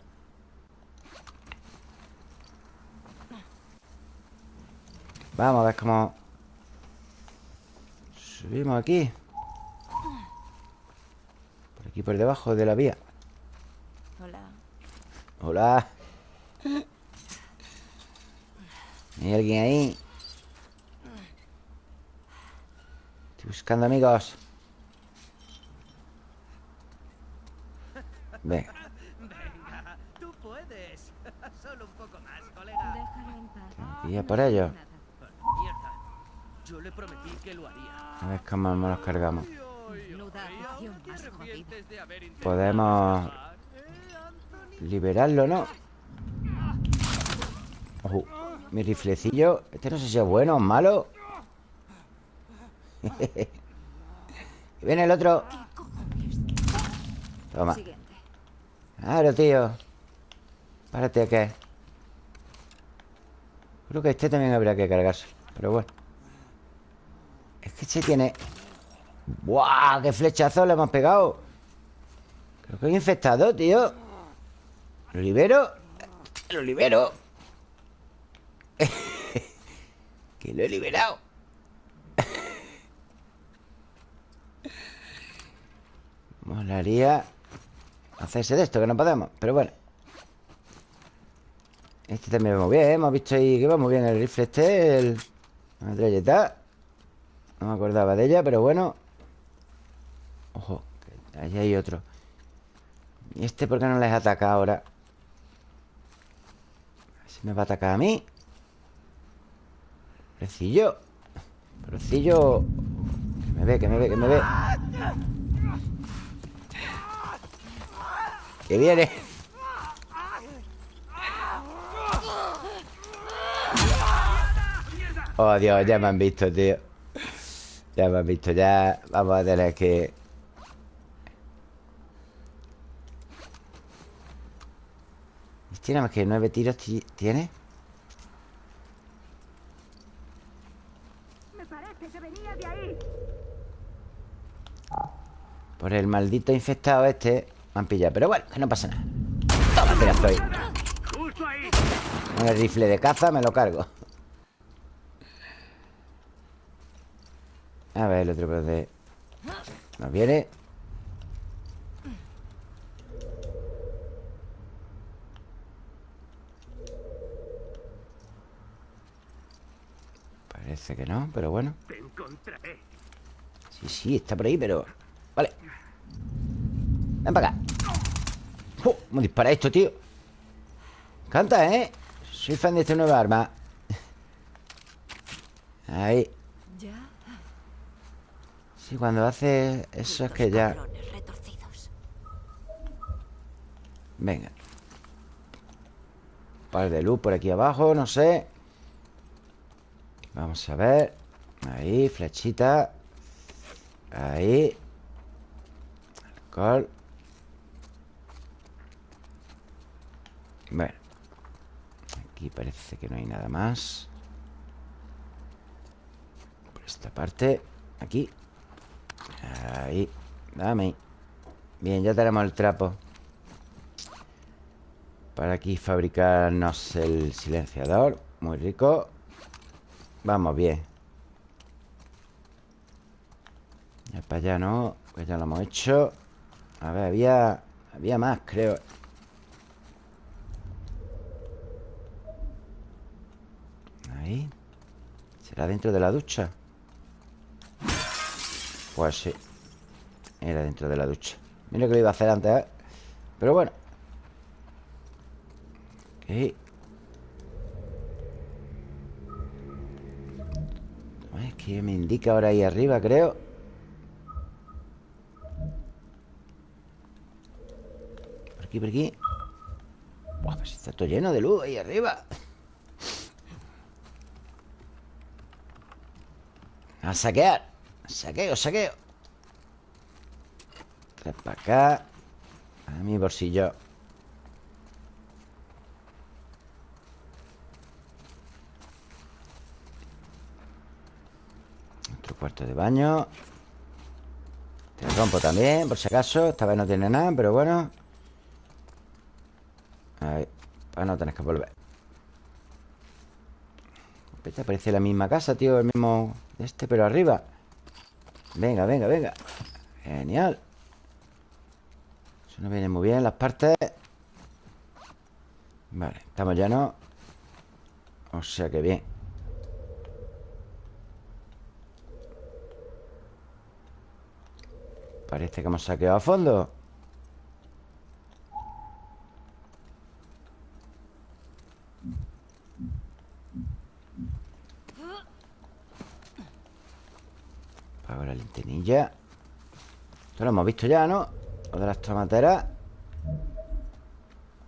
Vamos a ver cómo Subimos aquí. Por aquí por debajo de la vía. Hola. Hola. ¿Hay alguien ahí? Estoy buscando amigos Venga Venga, tú puedes. Solo un poco más, colega. Déjalo en paz. Por ello Mierda. Yo le prometí que lo haría. A ver cómo nos cargamos Menuda afición ¿Te más jodida. arrepientes de haber intentado Podemos? ¿Eh, liberarlo, ¿no? Ojo, mi riflecillo Este no sé si es bueno o malo viene el otro Toma. Claro, tío Párate, ¿qué? Creo que este también habría que cargarse Pero bueno Es que este tiene ¡Buah! ¡Qué flechazo le hemos pegado! Creo que hay infectado, tío ¿Lo libero? ¡Lo libero! que lo he liberado Molaría Hacerse de esto, que no podemos Pero bueno. Este también va muy bien, ¿eh? Hemos visto ahí que va muy bien el rifle este El... La metralleta. No me acordaba de ella, pero bueno. Ojo, que hay otro. ¿Y este por qué no les ataca ahora? Si me va a atacar a mí. Recillo Recillo Que me ve, que me ve, que me ve Que viene Oh, Dios, ya me han visto, tío Ya me han visto, ya Vamos a tener que... Tiene más que nueve tiros ti- ¿Tiene? Me parece que venía de ahí. Por el maldito infectado este Me han pillado, pero bueno, que no pasa nada Toma, Justo ahí. Con el rifle de caza me lo cargo A ver, el otro por de... Nos viene Parece que no, pero bueno. Sí, sí, está por ahí, pero... Ven para acá ¡Oh! ¿Cómo dispara esto, tío? Canta, ¿eh? Soy fan de esta nueva arma Ahí. Sí, cuando hace eso es que ya... Venga Par de luz por aquí abajo, no sé Vamos a ver Ahí, flechita Ahí Alcohol Bueno. Aquí parece que no hay nada más. Por esta parte Aquí. Ahí. Dame. Bien, ya tenemos el trapo. Para aquí fabricarnos el silenciador. Muy rico. Vamos bien. Ya para allá no Pues ya lo hemos hecho. A ver, había... Había más, creo Ahí. ¿Será dentro de la ducha? Pues sí. Era dentro de la ducha. Mira que lo iba a hacer antes, ¿eh? Pero bueno. Ok Es que me indica ahora ahí arriba, creo. Por aquí, por aquí. Buah, pues está todo lleno de luz ahí arriba A saquear. Saqueo, saqueo. Tres para acá. A mi bolsillo. Otro cuarto de baño. Te rompo también, por si acaso. Esta vez no tiene nada, pero bueno. Ahí Para no tener que volver Esta parece la misma casa, tío El mismo... Este, pero arriba. Venga, venga, venga. Genial. Eso nos viene muy bien Las partes. Vale, estamos llenos O sea que bien. Parece que hemos saqueado a fondo Apago la linterilla Esto lo hemos visto ya, ¿no? Lo de las tomateras.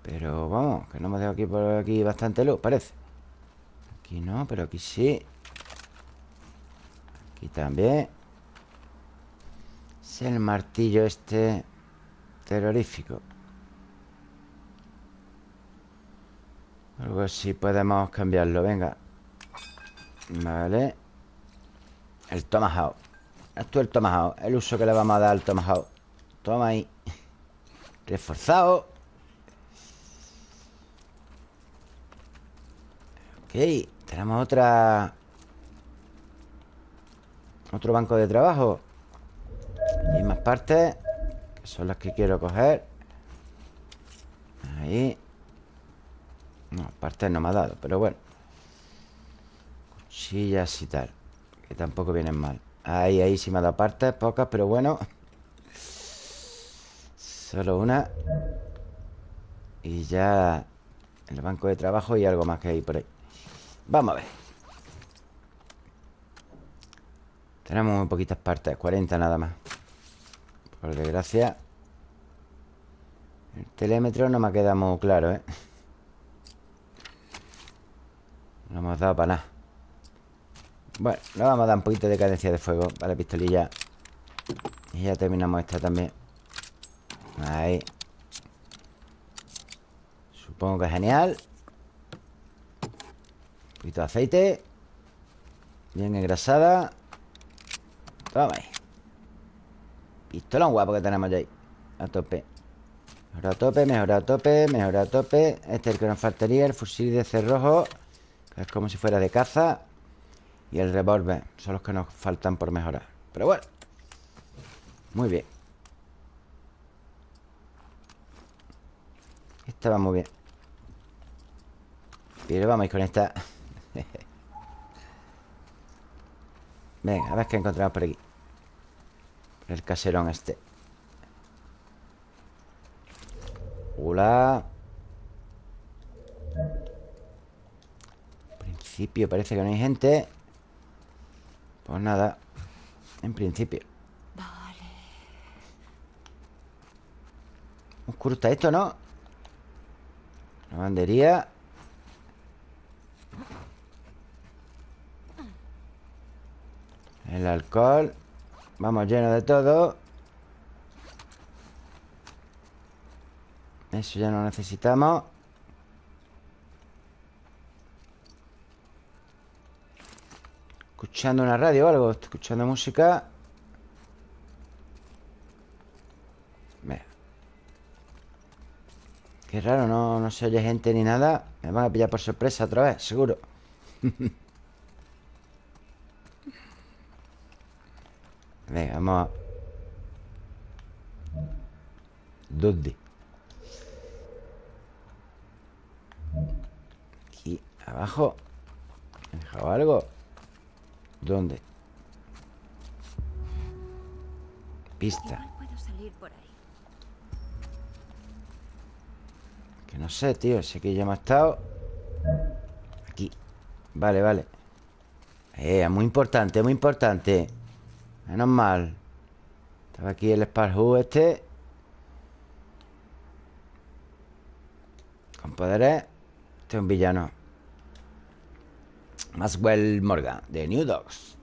Pero vamos Que no hemos dejado aquí por aquí bastante luz, parece. Aquí no, pero aquí sí. Aquí también. Es el martillo este Terrorífico. Algo así podemos cambiarlo, venga. Vale. El tomahawk Esto es el tomahawk El uso que le vamos a dar al tomahawk. Toma ahí. Reforzado. Ok Tenemos otra Otro banco de trabajo. Y más partes Que son las que quiero coger. Ahí. No, partes no me ha dado Pero bueno. Cuchillas y tal Que tampoco vienen mal Ahí, ahí sí me ha dado partes, pocas, pero bueno. Solo una. Y ya El banco de trabajo y algo más que hay por ahí. Vamos a ver. Tenemos muy poquitas partes 40 nada más. Por desgracia. El telémetro no me ha quedado muy claro, ¿eh? No hemos dado para nada Bueno, le vamos a dar un poquito de cadencia de fuego Vale, pistolilla. Y ya terminamos esta también. Ahí. Supongo que es genial. Un poquito de aceite. Bien engrasada. Toma ahí. Pistolón guapo que tenemos ya ahí. A tope. Mejor a tope, mejor a tope, mejor a tope. Este es el que nos faltaría El fusil de cerrojo Es como si fuera de caza Y el revólver Son los que nos faltan por mejorar. Pero bueno Muy bien. Esta va muy bien. Pero vamos a ir con esta. Venga, a ver qué encontramos por aquí. El caserón este. Hola. En principio parece que no hay gente Pues nada En principio. Vale. Oscuro está esto, ¿no? Lavandería. El alcohol. Vamos lleno de todo. Eso ya no necesitamos Escuchando una radio o algo Estoy escuchando música Mira. Qué raro, no, no se oye gente ni nada Me van a pillar por sorpresa otra vez, seguro Venga, vamos a... ¿Dónde? Aquí, abajo ¿He dejado algo? ¿Dónde? Pista. Que no sé, tío Sé que ya hemos estado. Aquí. Vale, vale. Eh, muy importante, muy importante. Menos mal. Estaba aquí el Sparhu este. Con poderes. Este es un villano Maxwell Morgan De New Dogs.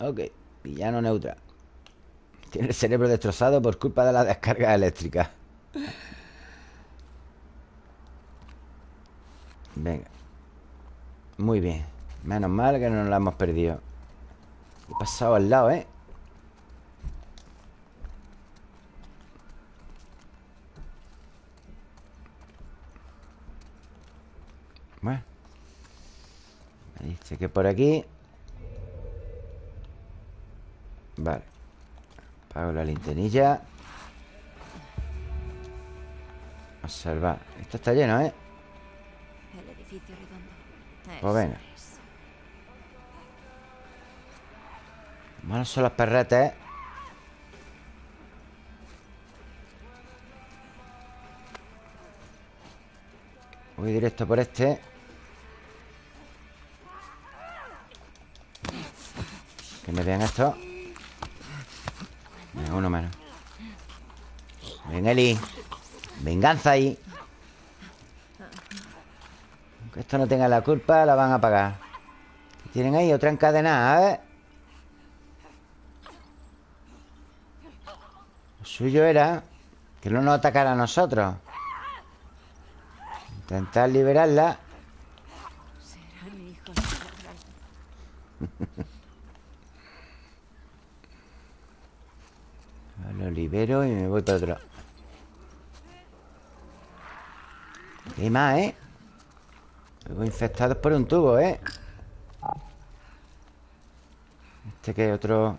Ok, villano neutral. Tiene el cerebro destrozado por culpa de la descarga eléctrica. Venga. Muy bien. Menos mal que no nos la hemos perdido. He pasado al lado, ¿eh? Dice que por aquí Vale Apago la linternilla Observar Esto está lleno, ¿eh? El edificio redondo. Pues venga. Malos son los perretes, ¿eh? Voy directo por este me vean esto. Uno menos. Ven, Eli. Venganza ahí. Aunque esto no tenga la culpa La van a pagar. Tienen ahí otra encadenada, ¿eh? Lo suyo era Que no nos atacara a nosotros. Intentar liberarla Serán hijos de la gran- Lo libero y me voy para otro lado. ¿Qué más, eh? Luego infectados por un tubo, ¿eh? Este que es otro...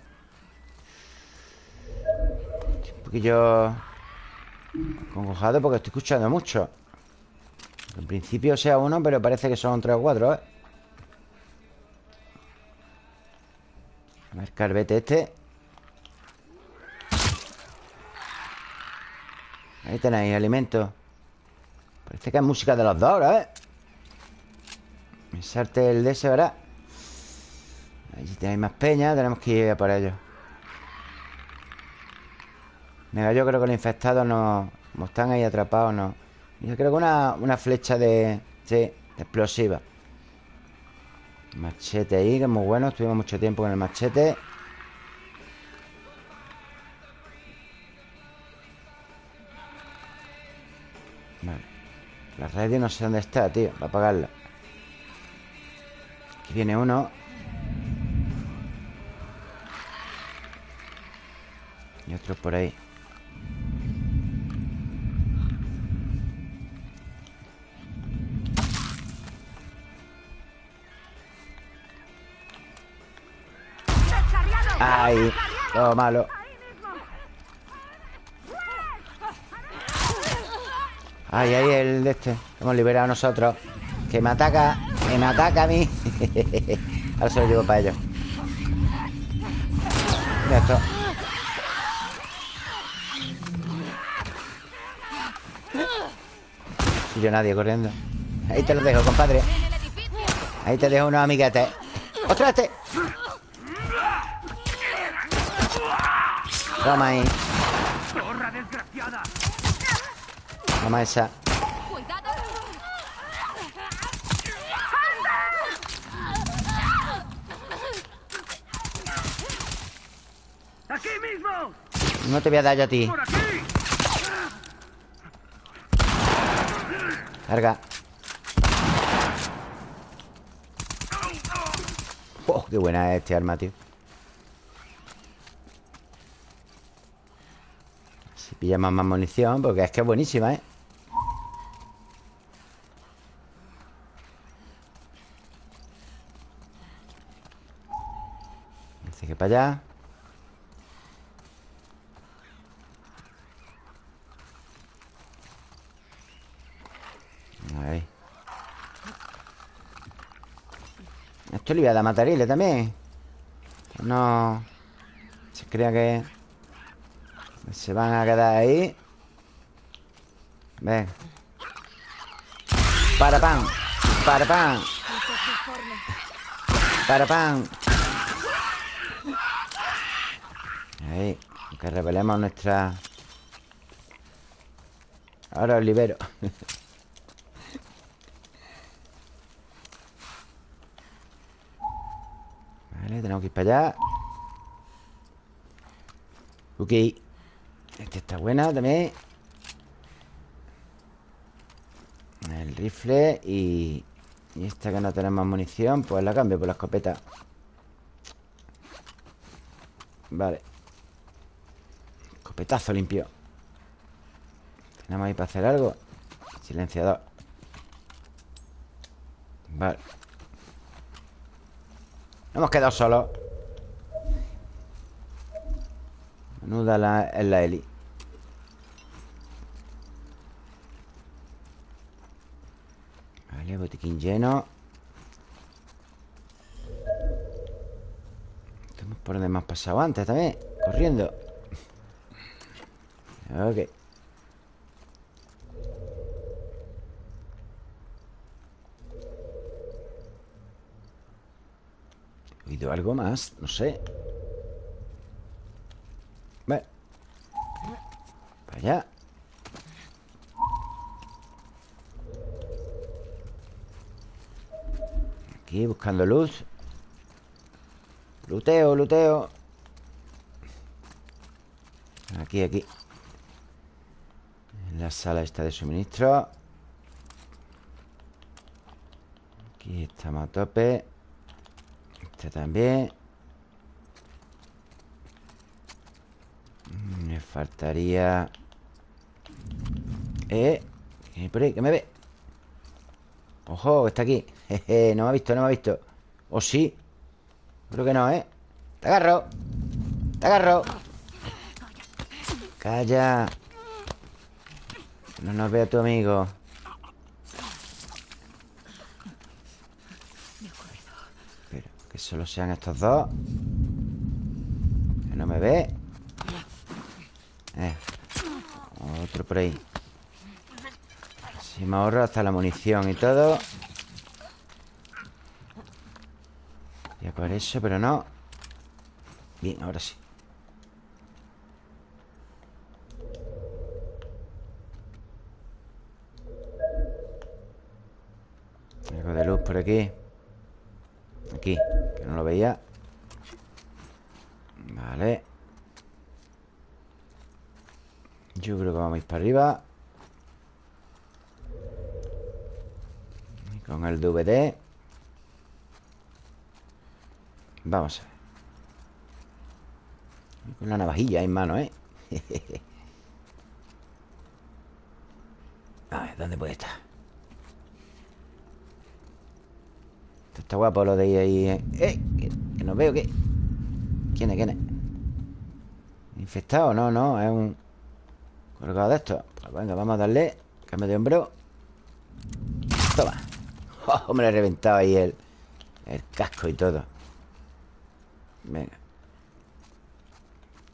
Estoy un poquillo... Congojado porque estoy escuchando mucho. En principio sea uno, pero parece que son tres o cuatro, ¿eh? A ver, carbete este. Ahí tenéis, alimento Parece que es música de los dos ahora, ¿eh? Me salte el de ese, ¿verdad? Ahí si tenéis más peña Tenemos que ir a por ellos Venga, yo creo que los infectados no... Como están ahí atrapados, no Yo creo que una, una flecha de... Sí, explosiva Machete ahí, que es muy bueno Estuvimos mucho tiempo con el machete La radio no sé dónde está, tío. Va a apagarla Aquí viene uno. Y otro por ahí. Ay, todo malo Ay, ahí el de este. Hemos liberado a nosotros. Que me ataca Que me ataca a mí. Ahora se lo llevo para ellos. Mira esto Y yo nadie corriendo. Ahí te lo dejo, compadre. Ahí te dejo unos amiguetes. ¡Ostras, este! Toma ahí Toma esa ¡Cuidado! ¡Aquí mismo! No te voy a dar yo a ti. Carga Oh, qué buena es este arma, tío Si pillamos más munición Porque es que es buenísima, ¿eh? Para allá. Esto le voy a dar matarile también. No. Se crea que Se van a quedar ahí. Ven. Para pan. Para pan. Para pan Ahí Que revelemos nuestra Ahora os libero. Vale, tenemos que ir para allá. Ok. Esta está buena también. El rifle y... Y esta que no tenemos munición Pues la cambio por la escopeta. Vale Escopetazo limpio. Tenemos ahí para hacer algo. Silenciador. Vale. Hemos quedado solos. Menuda la, es la Eli Vale, botiquín lleno. Estamos por donde hemos pasado antes también Corriendo Ok. ¿He oído algo más? No sé. Vale Para allá Aquí buscando luz. Luteo, luteo. Aquí, aquí la sala esta de suministro Aquí estamos a tope Este también Me faltaría Eh ¿Qué por ahí? ¿Qué me ve? Ojo, está aquí no me ha visto, no me ha visto ¿O sí? Creo que no, ¿eh? Te agarro Te agarro Calla no nos vea tu amigo. Pero que solo sean estos dos. Que no me ve. Eh. Otro por ahí. Si me ahorro hasta la munición y todo. Ya por eso, pero no. Bien, ahora sí Algo de luz por aquí. Aquí, que no lo veía. Vale. Yo creo que vamos a ir para arriba. Y con el DVD Vamos a ver. Con la navajilla en mano, ¿eh? A ver, ¿dónde puede estar? Está guapo lo de ir ahí ¿eh? ¡Eh! Que, que veo, ¿qué? ¿Quién es? ¿Quién es? ¿Infectado? No, no, es un... Colgado de esto Pues venga, vamos a darle Cambio de hombro Toma oh, Me lo he reventado ahí el, el casco y todo Venga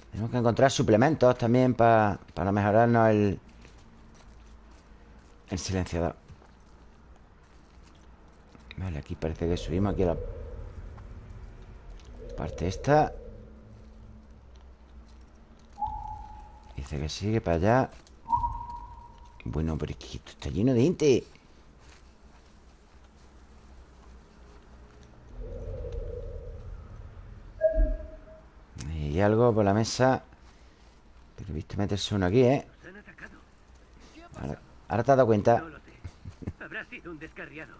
Tenemos que encontrar suplementos también pa- Para mejorarnos el El silenciador Vale, aquí parece que subimos Aquí a la parte esta Dice que sigue para allá Bueno, pero es que esto está lleno de gente Hay algo por la mesa Pero he visto meterse uno aquí, ¿eh? Ahora, ahora te has dado cuenta. Habrá sido un descarriado.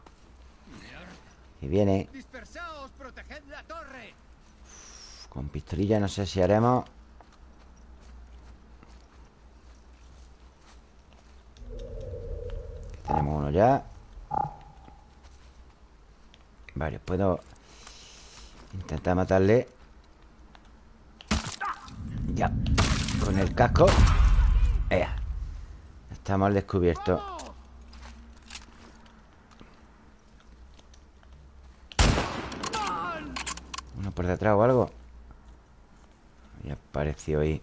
Viene ¡Dispersaos! ¡Proteged la torre! Con pistolilla no sé si haremos Aquí Tenemos uno ya Vale, puedo Intentar matarle Ya Con el casco Ea. Estamos al descubierto Uno por detrás o algo Y apareció ahí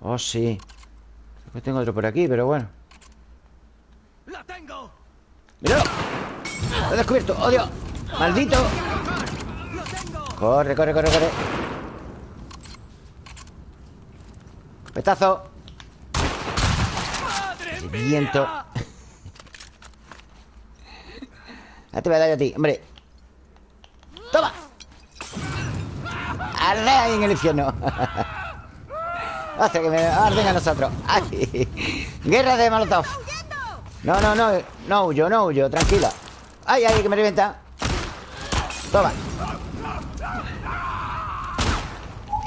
Oh, sí Creo que tengo otro por aquí, pero bueno ¡La tengo! ¡Míralo! ¡Lo he descubierto! ¡Oh, Dios! ¡Maldito! Corre, corre, corre, corre Petazo. Viento Ya te voy a dar a ti, hombre ¡Toma! ¡Arde ahí en el infierno! Hace que me arden a nosotros ¡Ay! ¡Guerra de Molotov! No, no, no No huyo, no huyo, tranquila ¡Ay, ay, que me revienta! Toma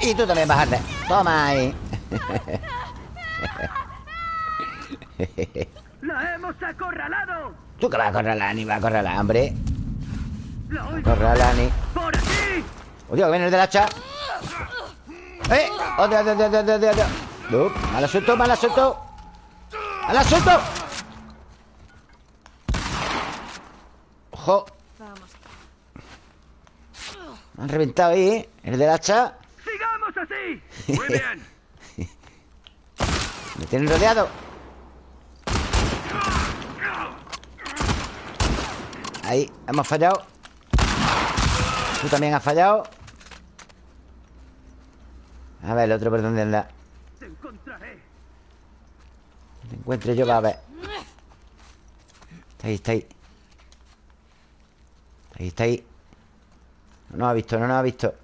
Y tú también bajarte Toma ahí ¡La hemos acorralado! ¿Tú que vas a acorralar, ni vas a acorralar, hombre? Acorralar, ni... ¡Por aquí! ¡Odio, que viene el del hacha! ¡Eh! ¡Odio, odio, odio, odio, odio, odio! ¡No! ¡Mal asunto, mal asunto! ¡Mal asunto! ¡Ojo! Me han reventado ahí, ¿eh? El del hacha ¡Sigamos así! ¡Muy bien! Me tienen rodeado Ahí, hemos fallado. Tú también has fallado. A ver, el otro por dónde anda ¡Te encontraré! Te encuentre yo, va a ver. Está ahí, está ahí. Está ahí, está ahí. No nos ha visto, no nos ha visto.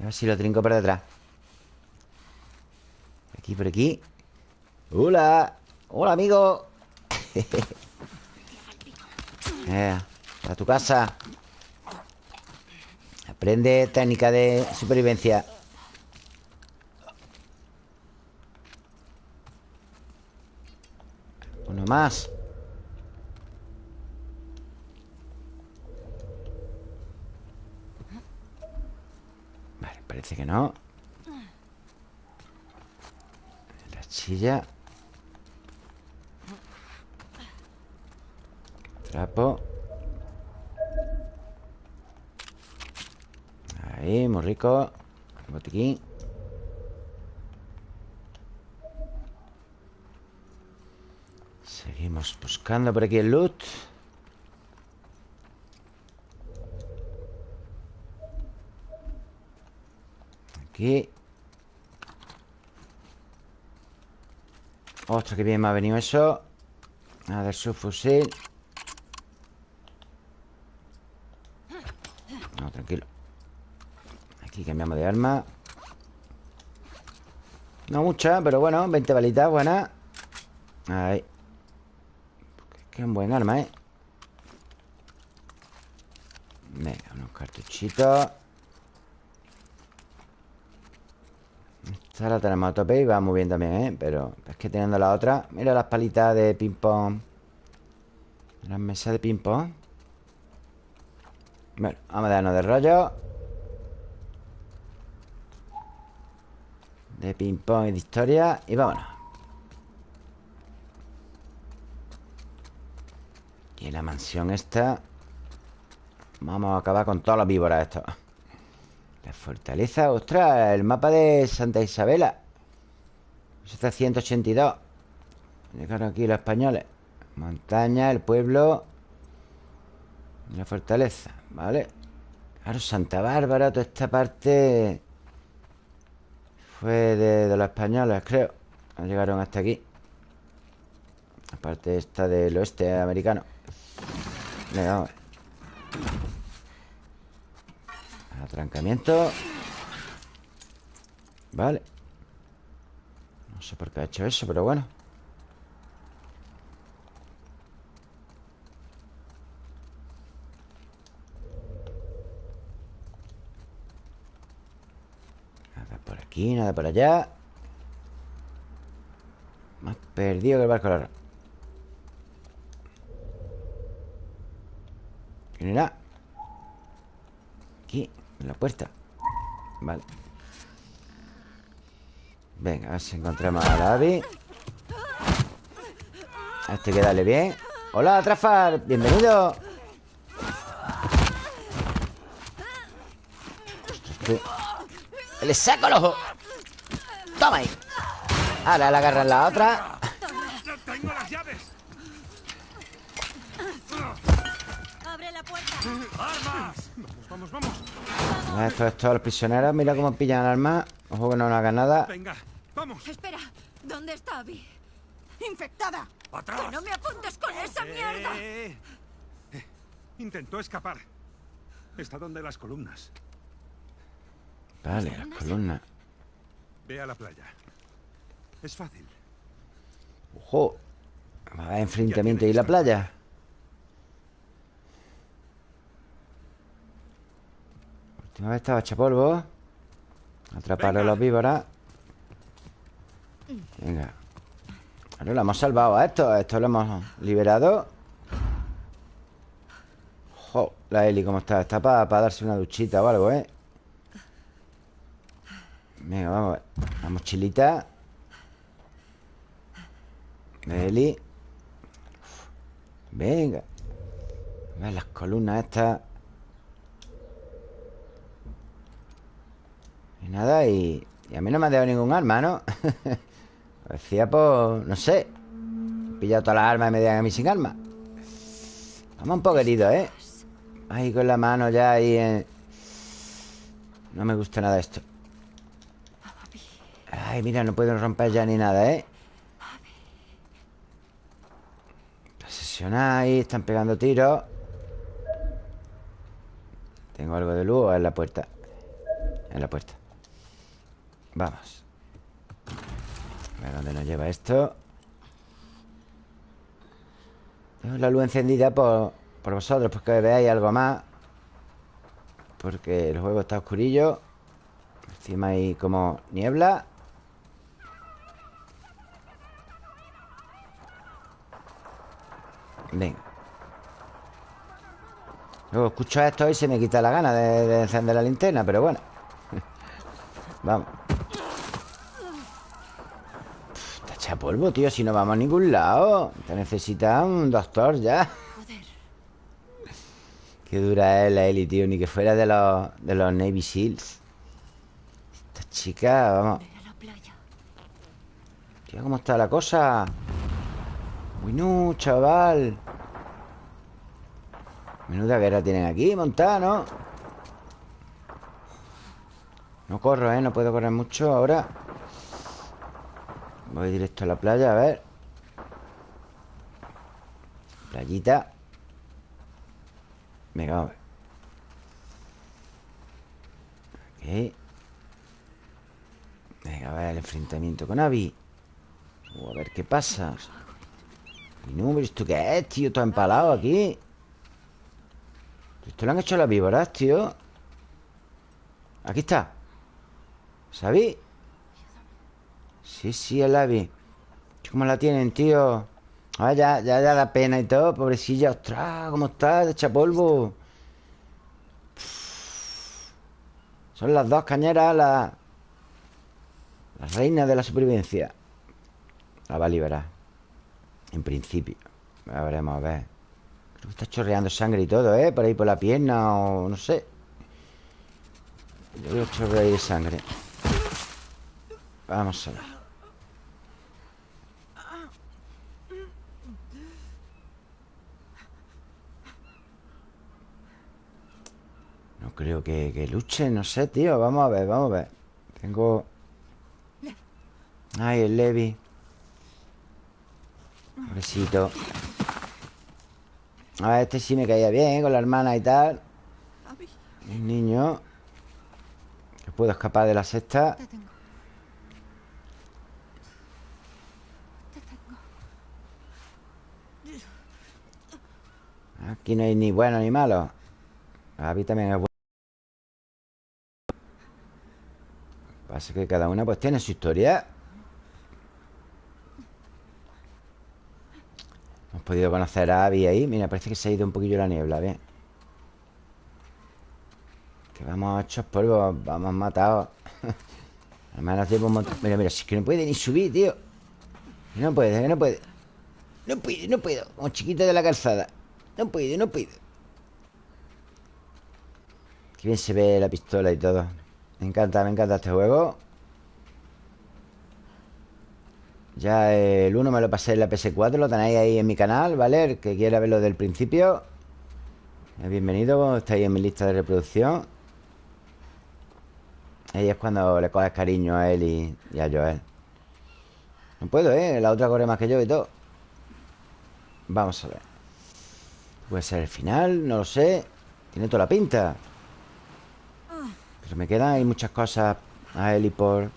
A ver si lo trinco por detrás. Por aquí, por aquí. Hola. Hola, amigo Eh, a tu casa. Aprende técnica de supervivencia. Uno más. Parece que no. La chilla Trapo. Ahí, muy rico. Botiquín. Seguimos buscando por aquí el loot. Aquí. Ostras, que bien me ha venido eso. A ver su fusil No, tranquilo Cambiamos de arma. No mucha, pero bueno 20 balitas, buenas Ahí. Que un buen arma, ¿eh? Venga, unos cartuchitos. Esta la tenemos a tope y va muy bien también, ¿eh? Pero es que teniendo la otra Mira las palitas de ping-pong. Las mesas de ping-pong. Bueno, vamos a darnos de rollo De ping-pong y de historia Y vámonos. Y en la mansión esta Vamos a acabar con todas las víboras esto La fortaleza Ostras, el mapa de Santa Isabela. 782 Llegaron aquí los españoles. Montaña, el pueblo La fortaleza Vale Claro, Santa Bárbara, toda esta parte Fue de, de los españoles, creo. Llegaron hasta aquí. La parte esta del oeste americano. Venga, vamos. Atrancamiento. Vale. No sé por qué ha hecho eso, pero bueno Nada por aquí, nada por allá. Más perdido que el barco largo ¿Quién era? Aquí, en la puerta. Vale. Venga, a ver si encontramos a la Abby. A este que dale bien. Hola, Trafar, bienvenido ¡Le saco el ojo! ¡Toma ahí! Ahora le agarran la otra ¡Tengo las llaves! ¡Abre la puerta! ¡Armas! Vamos, vamos, vamos. Esto es todos los prisioneros Mira cómo pillan armas Ojo que no nos hagan nada Venga, vamos. Espera, ¿dónde está Abby? ¡Infectada! ¡Atrás! ¡Que no me apuntes con esa mierda! Eh, eh. Intentó escapar. Está donde las columnas. Vale, las columnas Ve a la playa. Es fácil. Ojo Va a enfrentamiento en la playa Última vez estaba hecha polvo Atraparon Venga. los víboras Venga Ahora lo hemos salvado a esto A esto lo hemos liberado Jo, la Eli cómo está Está para darse una duchita o algo, ¿eh? Venga, vamos a ver La mochilita. Eli Venga. A ver las columnas estas. Y nada, y, y a mí no me ha dado ningún arma, ¿no? Decía, pues, no sé. He pillado todas las armas y me dejan a mí sin arma. Vamos un heridos, ¿eh? Ahí con la mano ya ahí en... No me gusta nada esto Ay, mira, no puedo romper ya ni nada, ¿eh? Ahí, están pegando tiros. Tengo algo de luz en la puerta. En la puerta. Vamos. A ver dónde nos lleva esto. Tengo la luz encendida por, por vosotros Porque veáis algo más. Porque el juego está oscurillo. Encima hay como niebla Venga Luego escucho esto y se me quita la gana de, de encender la linterna Pero bueno. Vamos. Está hecha polvo, tío Si no vamos a ningún lado. Te necesita un doctor ya. Qué dura es la Eli, tío Ni que fuera de los, de los Navy Seals. Esta chica, vamos. Tío, ¿cómo está la cosa? Uy, no, chaval. Menuda guerra tienen aquí montada, ¿no? No corro, ¿eh? No puedo correr mucho ahora. Voy directo a la playa, a ver. Playita. Venga, vamos Ok. Venga, a ver el enfrentamiento con Abby a ver qué pasa Y no, ¿esto qué es, tío? Todo empalado aquí. Esto lo han hecho las víboras, tío. Aquí está. ¿Sabí? Sí, sí, el Abby ¿Cómo la tienen, tío? Ah, ya, ya, ya da pena y todo Pobrecilla, ostras, ¿cómo está? De echa polvo. Son las dos cañeras Las Las reinas de la supervivencia. La va a liberar En principio A veremos, a ver Creo que está chorreando sangre y todo, ¿eh? Por ahí por la pierna o no sé Yo veo chorre ahí de sangre Vamos a ver. No creo que, que luche, no sé, tío. Vamos a ver, vamos a ver. Tengo... Ay, el Levi. Pobrecito. A ver, este sí me caía bien, con la hermana y tal. El niño. Que puedo escapar de la sexta. Aquí no hay ni bueno ni malo A mí también es bueno Pasa que cada una pues tiene su historia Hemos podido conocer a Abby ahí. Mira, parece que se ha ido un poquillo la niebla Bien. Que vamos hechos polvo Vamos matados. Además un montón. Mira, mira, si es que no puede ni subir, tío. No puede, no puede. No puede, no puedo. Como chiquito de la calzada. No puedo, no puedo. Qué bien se ve la pistola y todo. Me encanta, me encanta este juego Ya el 1 me lo pasé en la PS4 Lo tenéis ahí en mi canal, ¿vale? El que quiera verlo del principio Bienvenido, estáis en mi lista de reproducción. Ahí es cuando le coges cariño a él y, y a Joel. No puedo, ¿eh? La otra corre más que yo y todo. Vamos a ver. Puede ser el final, no lo sé. Tiene toda la pinta. Pero me quedan ahí muchas cosas A él y por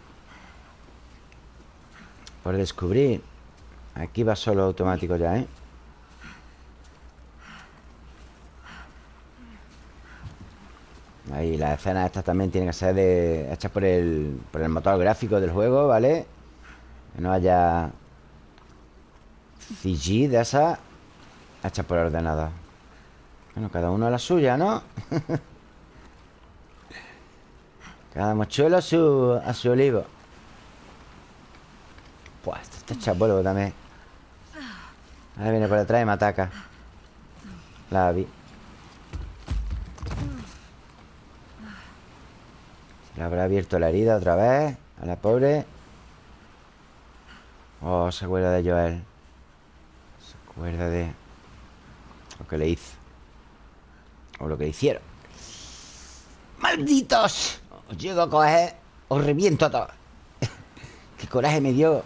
Por descubrir Aquí va solo automático ya, ¿eh? Ahí, las escenas estas también tienen que ser de, hechas por el, por el motor gráfico del juego, ¿vale? Que no haya CG de esa hecha por ordenador. Bueno, cada uno a la suya, ¿no? cada mochuelo a su, a su olivo. Pues hecha polvo también. Ahora viene por detrás y me ataca. La vi. Se le habrá abierto la herida otra vez. A la pobre. Oh, se acuerda de Joel. Se acuerda de lo que le hizo. O lo que hicieron. ¡Malditos! Os llego a coger. Os reviento a todos. Qué coraje me dio.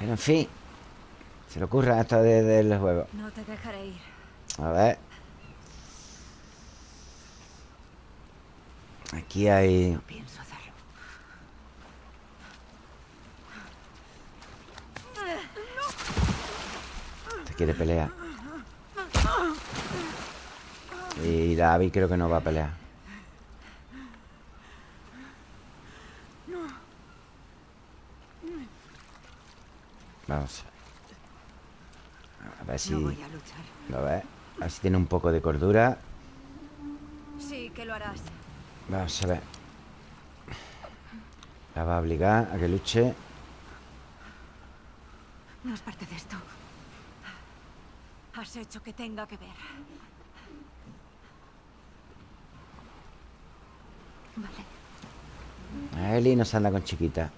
Pero en fin. Se le ocurra esto de- del juego. No te dejaré ir. A ver. Aquí hay... No pienso hacerlo. Se quiere pelear. Y Abby creo que no va a pelear. Vamos a ver. Si... No voy a luchar. A ver. A ver si tiene un poco de cordura. Sí, que lo harás. Vamos a ver. La va a obligar a que luche. No es parte de esto. Has hecho que tenga que ver. Vale, Eli no se anda con chiquita.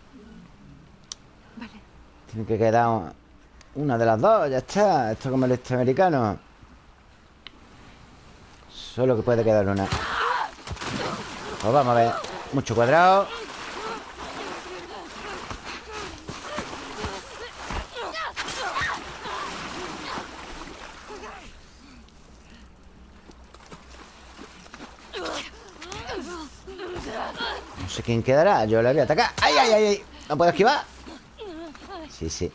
Tiene que quedar un- una de las dos, ya está. Esto como el americano. Solo que puede quedar una. Pues vamos a ver. Mucho cuadrado. No sé quién quedará. Yo le voy a atacar. ¡Ay, ay, ay! ay! ¿No puedo esquivar? Sí, sí.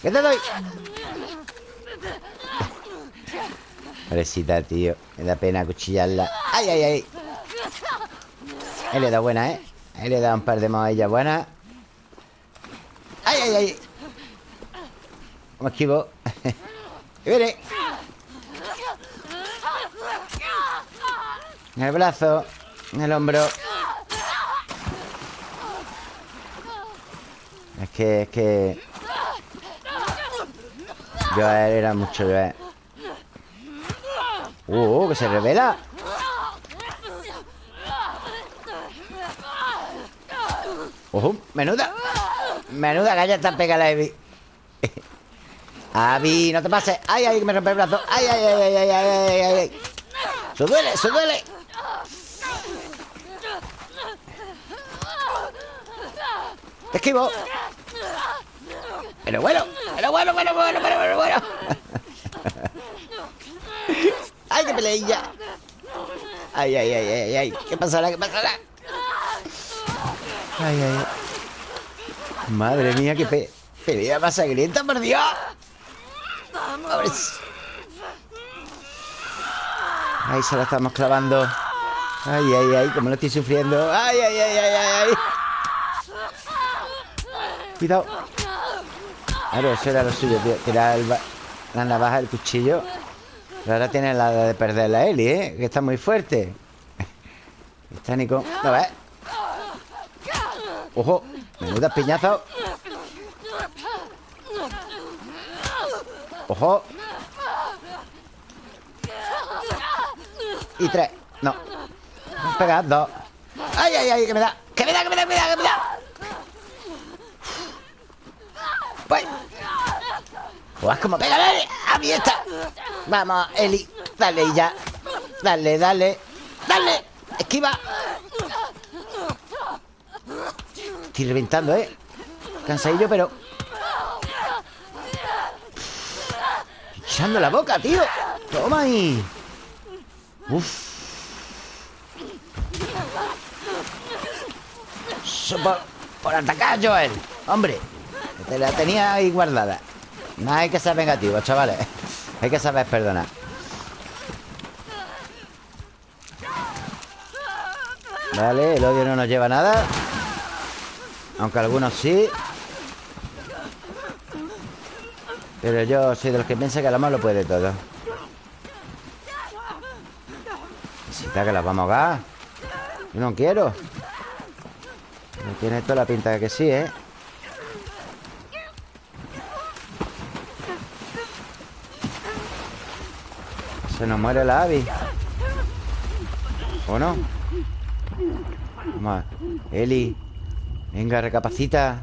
¿Qué te doy? Pobrecita, tío. Me da pena cuchillarla. ¡Ay, ay, ay! Él le da buena, ¿eh? Él le da un par de ella buenas. ¡Ay, ay, ay! Me esquivo. ¡Y viene! En el brazo. En el hombro. Es que, es que... yo era mucho Joel. Uh, ¡Uh, que se revela! ¡Ojo! ¡Menuda! ¡Menuda galla tan pegada a Abby! ¡Abby, no te pases! ¡Ay, ay, que me rompe el brazo! ¡Ay, ay, ay, ay, ay, ay, ay! ay. ¡Se duele, se duele! ¡Te esquivo! Pero bueno, pero bueno, bueno, bueno, bueno, bueno, bueno. Ay, qué peleilla. Ay, ay, ay, ay, ay. ¿Qué pasará? ¿Qué pasará? Ay, ay. Madre mía, qué pe pelea más sangrienta, por Dios. Pobres. Ay, se la estamos clavando. Ay, ay, ay, como lo estoy sufriendo. Ay, ay, ay, ay, ay, ay. Cuidado. Claro, eso era lo suyo, tío. Tirar el la navaja, el cuchillo. Pero ahora tiene la de perder la Eli, ¿eh? Que está muy fuerte. Está Nico. ¿Lo ves? Ojo, menuda piñazo. Ojo. Y tres. No. Pega dos. ¡Ay, ay, ay! ¡Que me da! ¡Que me da, que me da, que me da, que me da! Pues. Pues como pégale a mí está. Vamos, Eli. Dale ya. Dale, dale. Dale. Esquiva. Estoy reventando, ¿eh? Cansadillo, pero... Echando la boca, tío. Toma ahí. Uf. Por, atacar, Joel. Hombre, te la tenía ahí guardada. No hay que ser vengativo, chavales. Hay que saber perdonar. Vale, el odio no nos lleva a nada. Aunque algunos sí Pero yo soy de los que piensan que la lo puede todo Si está que las vamos a ahogar Yo no quiero tiene toda la pinta de que sí, ¿eh? Se nos muere la Abby. ¿O no? Vamos Eli Venga, recapacita.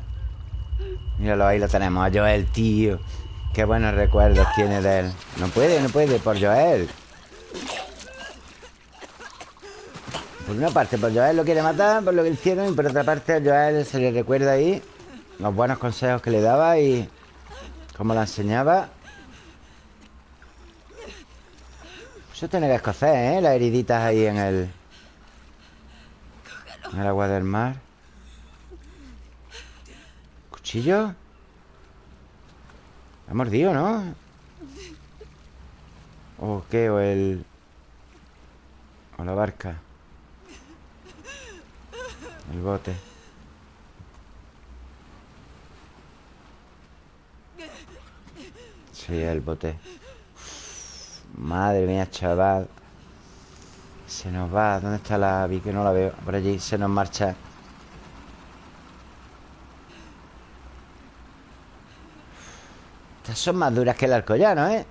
Míralo, ahí lo tenemos A Joel, tío. Qué buenos recuerdos tiene de él. No puede, no puede, por Joel. Por una parte, por Joel lo quiere matar Por lo que hicieron Y por otra parte, a Joel se le recuerda ahí Los buenos consejos que le daba Y cómo la enseñaba Eso tiene que escocer, ¿eh? Las heriditas ahí en el... En el agua del mar ¿Cuchillo? Ha mordido, ¿no? ¿O qué? ¿O el...? ¿O la barca? El bote Sí, el bote Madre mía, chaval. Se nos va. ¿Dónde está la vi que no la veo? Por allí se nos marcha. Estas son más duras que el arcollano, ¿eh?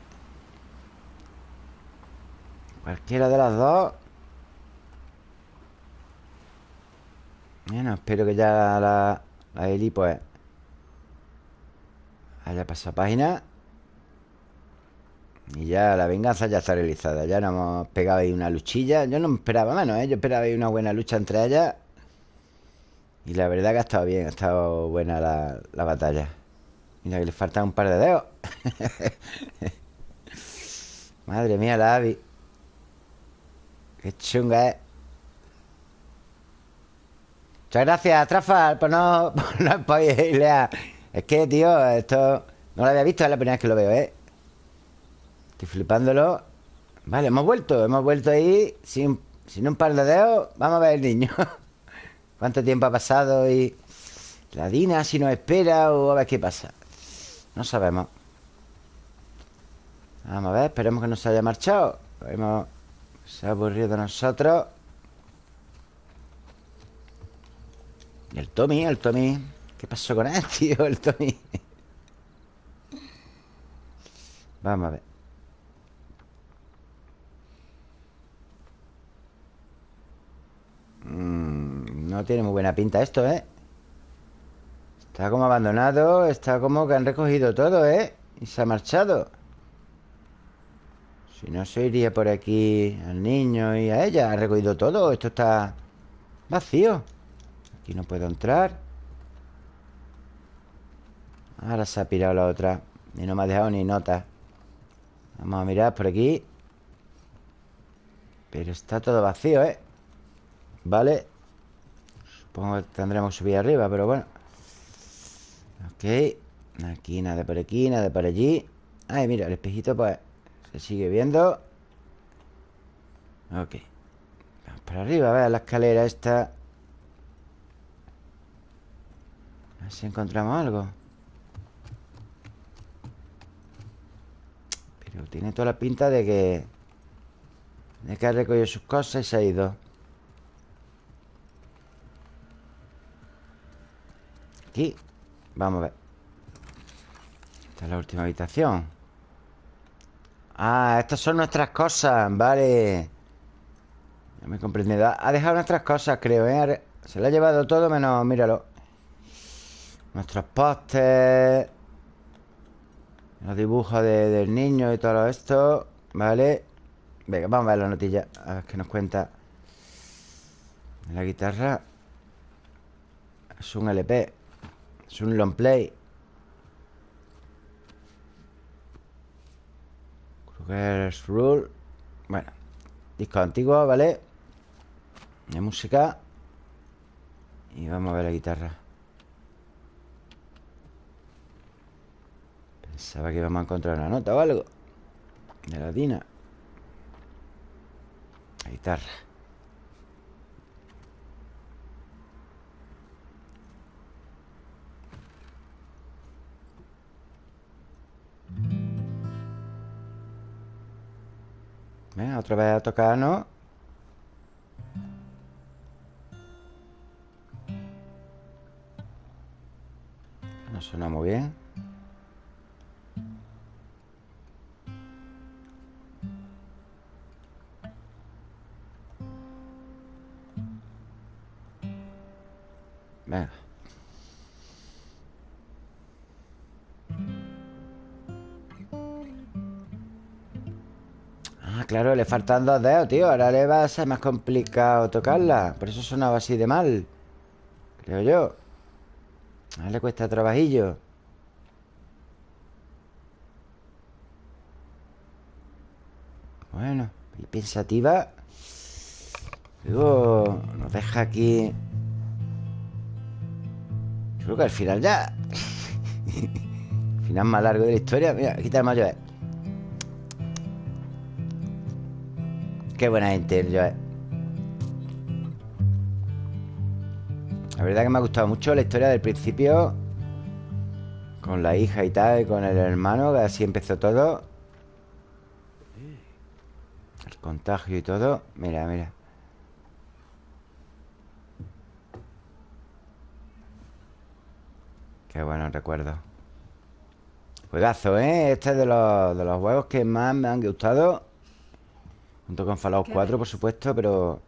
Cualquiera de las dos. Bueno, espero que ya la, la Eli pues haya pasado página y ya la venganza ya está realizada Ya nos hemos pegado ahí una luchilla Yo no esperaba menos, ¿eh? Yo esperaba ahí una buena lucha entre ellas Y la verdad que ha estado bien Ha estado buena la, la batalla Mira que le faltan un par de dedos Madre mía, la Abby Qué chunga es Muchas gracias, Trafal, por no, por no. Es que, tío, esto no lo había visto, es la primera vez que lo veo, ¿eh? Estoy flipándolo. Vale, hemos vuelto Hemos vuelto ahí sin, sin un par de dedos. Vamos a ver el niño. ¿Cuánto tiempo ha pasado? Y la Dina si nos espera O a ver qué pasa No sabemos. Vamos a ver, esperemos que no se haya marchado. Hemos... Se ha aburrido de nosotros. Y el Tommy, el Tommy. ¿Qué pasó con él, tío? El Tommy Vamos a ver Mm, no tiene muy buena pinta esto, ¿eh? Está como abandonado Está como que han recogido todo, ¿eh? Y se ha marchado. Si no se iría por aquí Al niño y a ella. Ha recogido todo. Esto está vacío. Aquí no puedo entrar. Ahora se ha pirado la otra. Y no me ha dejado ni nota. Vamos a mirar por aquí. Pero está todo vacío, ¿eh? Vale Supongo que tendremos que subir arriba, pero bueno. Ok Aquí nada por aquí, nada por allí. Ay, mira, el espejito pues Se sigue viendo. Ok. Vamos para arriba, a ver la escalera esta. A ver si encontramos algo. Pero tiene toda la pinta de que De que ha recogido sus cosas y se ha ido Vamos a ver. Esta es la última habitación. Ah, estas son nuestras cosas Vale. Ya me comprende Ha dejado nuestras cosas, creo, ¿eh? Se lo ha llevado todo menos, míralo. Nuestros postes Los dibujos del niño y todo esto Vale. Venga, vamos a ver la notilla A ver qué nos cuenta. La guitarra. Es un LP es un long play. Kruger's Rule. Bueno Disco antiguo, ¿vale? De música. Y vamos a ver la guitarra. Pensaba que íbamos a encontrar una nota o algo. De la Dina. La guitarra Otra vez a tocar, ¿no? No suena muy bien Venga claro, le faltan dos dedos, tío. Ahora le va a ser más complicado tocarla. Por eso sonaba así de mal Creo yo. Ahora le cuesta trabajillo. Bueno, y pensativa Luego nos deja aquí. Creo que al final ya. Final más largo de la historia. Mira, aquí está el mayor Qué buena gente el Joel La verdad que me ha gustado mucho la historia del principio Con la hija y tal Con el hermano Que así empezó todo. El contagio y todo. Mira, mira. Qué bueno recuerdo Juegazo, ¿eh? Este es de los, de los juegos que más me han gustado Junto con Fallout 4, por supuesto Pero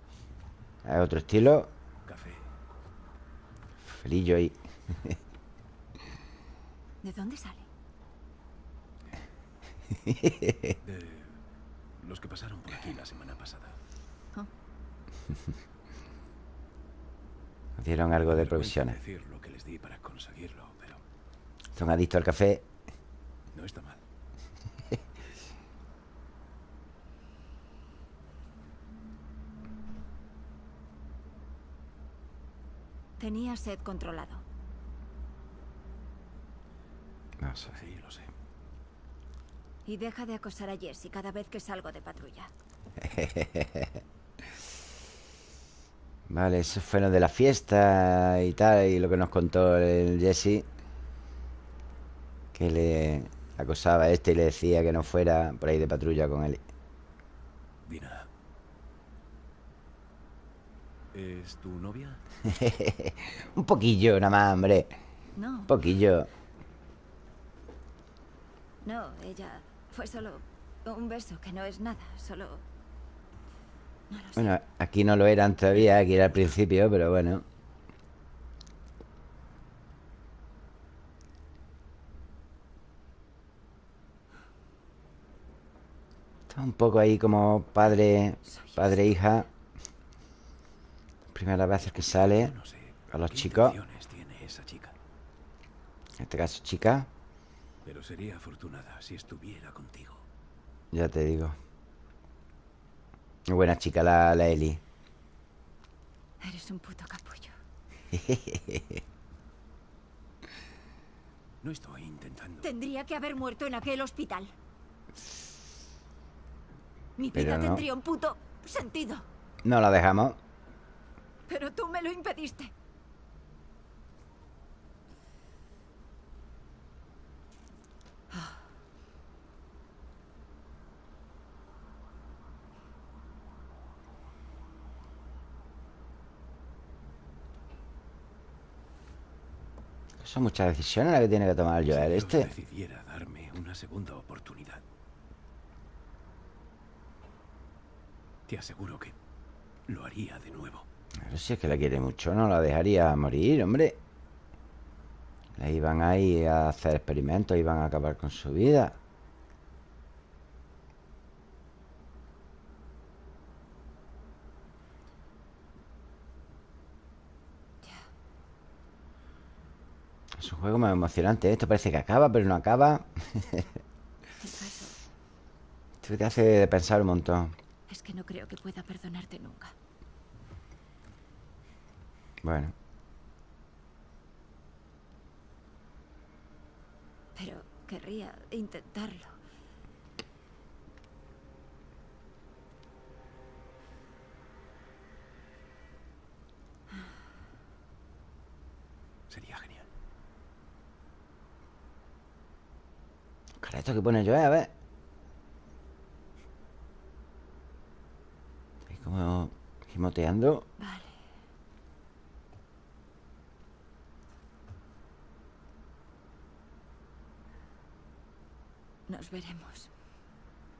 es otro estilo Café. Felillo ahí ¿De dónde sale? De los que pasaron por aquí la semana pasada. Nos dieron algo de provisiones decir lo que les di para conseguirlo, pero Son adictos al café no está mal. Tenía sed controlado. No sé Sí, lo sé. Y deja de acosar a Jessie cada vez que salgo de patrulla. Vale, eso fue lo de la fiesta y tal Y lo que nos contó el Jesse Que le acosaba a este y le decía que no fuera por ahí de patrulla con él Dina. ¿Es tu novia? Un poquillo nada más, hombre. No, Un poquillo. No, ella fue solo un beso, que no es nada, solo... No lo sé. Bueno, aquí no lo eran todavía Aquí era al principio, pero bueno. Está un poco ahí como padre Padre hija Primera vez que sale No sé. A los chicos. tiene esa chica? En este caso chica Pero sería afortunada si estuviera contigo. Ya te digo Muy buena chica la, la Eli Eres un puto capullo. No estoy intentando. Tendría que haber muerto en aquel hospital. Mi vida no. tendría un puto sentido. No la dejamos Pero tú me lo impediste. Son muchas decisiones las que tiene que tomar el Joel si Este decidiera darme una segunda oportunidad. Te aseguro que lo haría de nuevo. Pero si es que la quiere mucho No la dejaría morir, hombre. La iban ahí a hacer experimentos Iban a acabar con su vida. Es un juego más emocionante ¿eh? Esto parece que acaba, pero no acaba. Esto te hace pensar un montón. Es que no creo que pueda perdonarte nunca. Bueno, Pero querría intentarlo. Sería genial. cara, esto que pone Joel, a ver Como gimoteando. Nos veremos.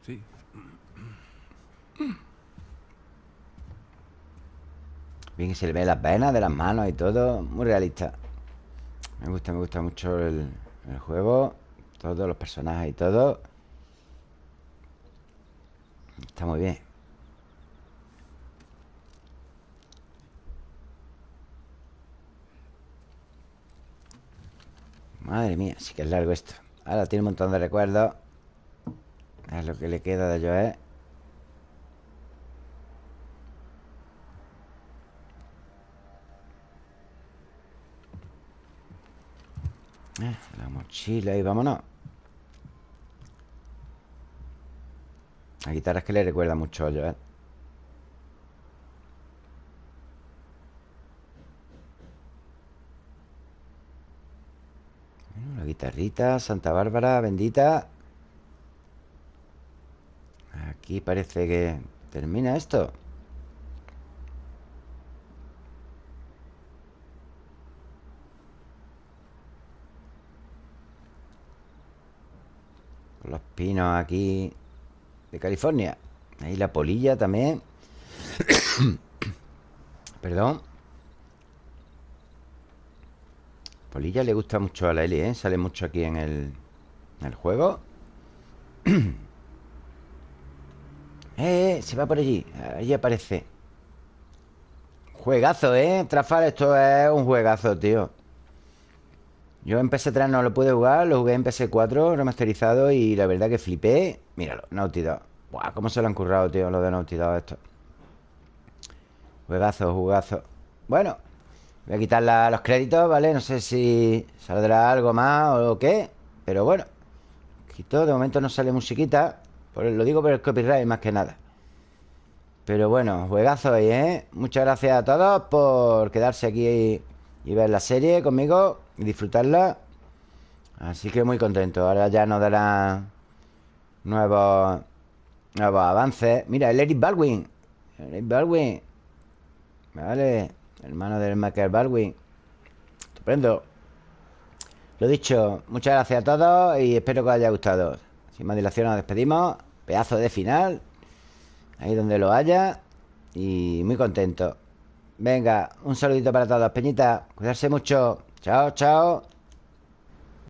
Sí. Bien que se le ve las venas de las manos y todo. Muy realista. Me gusta, me gusta mucho el, el juego. Todos los personajes y todo. Está muy bien. Madre mía, sí que es largo esto. Ahora tiene un montón de recuerdos. Es lo que le queda de Joe. Eh, la mochila y vámonos. La guitarra es que le recuerda mucho a Joe. Bueno, la guitarrita, Santa Bárbara, bendita. Aquí parece que termina esto. Los pinos aquí de California. Ahí la polilla también. Perdón. Polilla le gusta mucho a la Eli, ¿eh? Sale mucho aquí en el, en el juego. eh, se va por allí. Allí aparece. Juegazo, ¿eh? Trafal, esto es un juegazo, tío. Yo en PS3 no lo pude jugar, lo jugué en PS4 remasterizado y la verdad que flipé. Míralo, Naughty Dog. Buah, cómo se lo han currado, tío, lo de Naughty esto. Juegazo, jugazo. Bueno, voy a quitar los créditos, ¿vale? No sé si saldrá algo más o qué, pero bueno. Quito, de momento no sale musiquita. Lo digo por el copyright más que nada. Pero bueno, juegazo ahí, ¿eh? Muchas gracias a todos por quedarse aquí y ver la serie conmigo y disfrutarla. Así que muy contento. Ahora ya nos darán nuevos, nuevos avances. Mira, el Eric Baldwin. El Eric Baldwin. Vale. Hermano del Michael Baldwin. Estupendo. Lo dicho, muchas gracias a todos y espero que os haya gustado. Sin más dilación nos despedimos. Pedazo de final. Ahí donde lo haya. Y muy contento. Venga, un saludito para todos, Peñita. Cuidarse mucho. Chao, chao.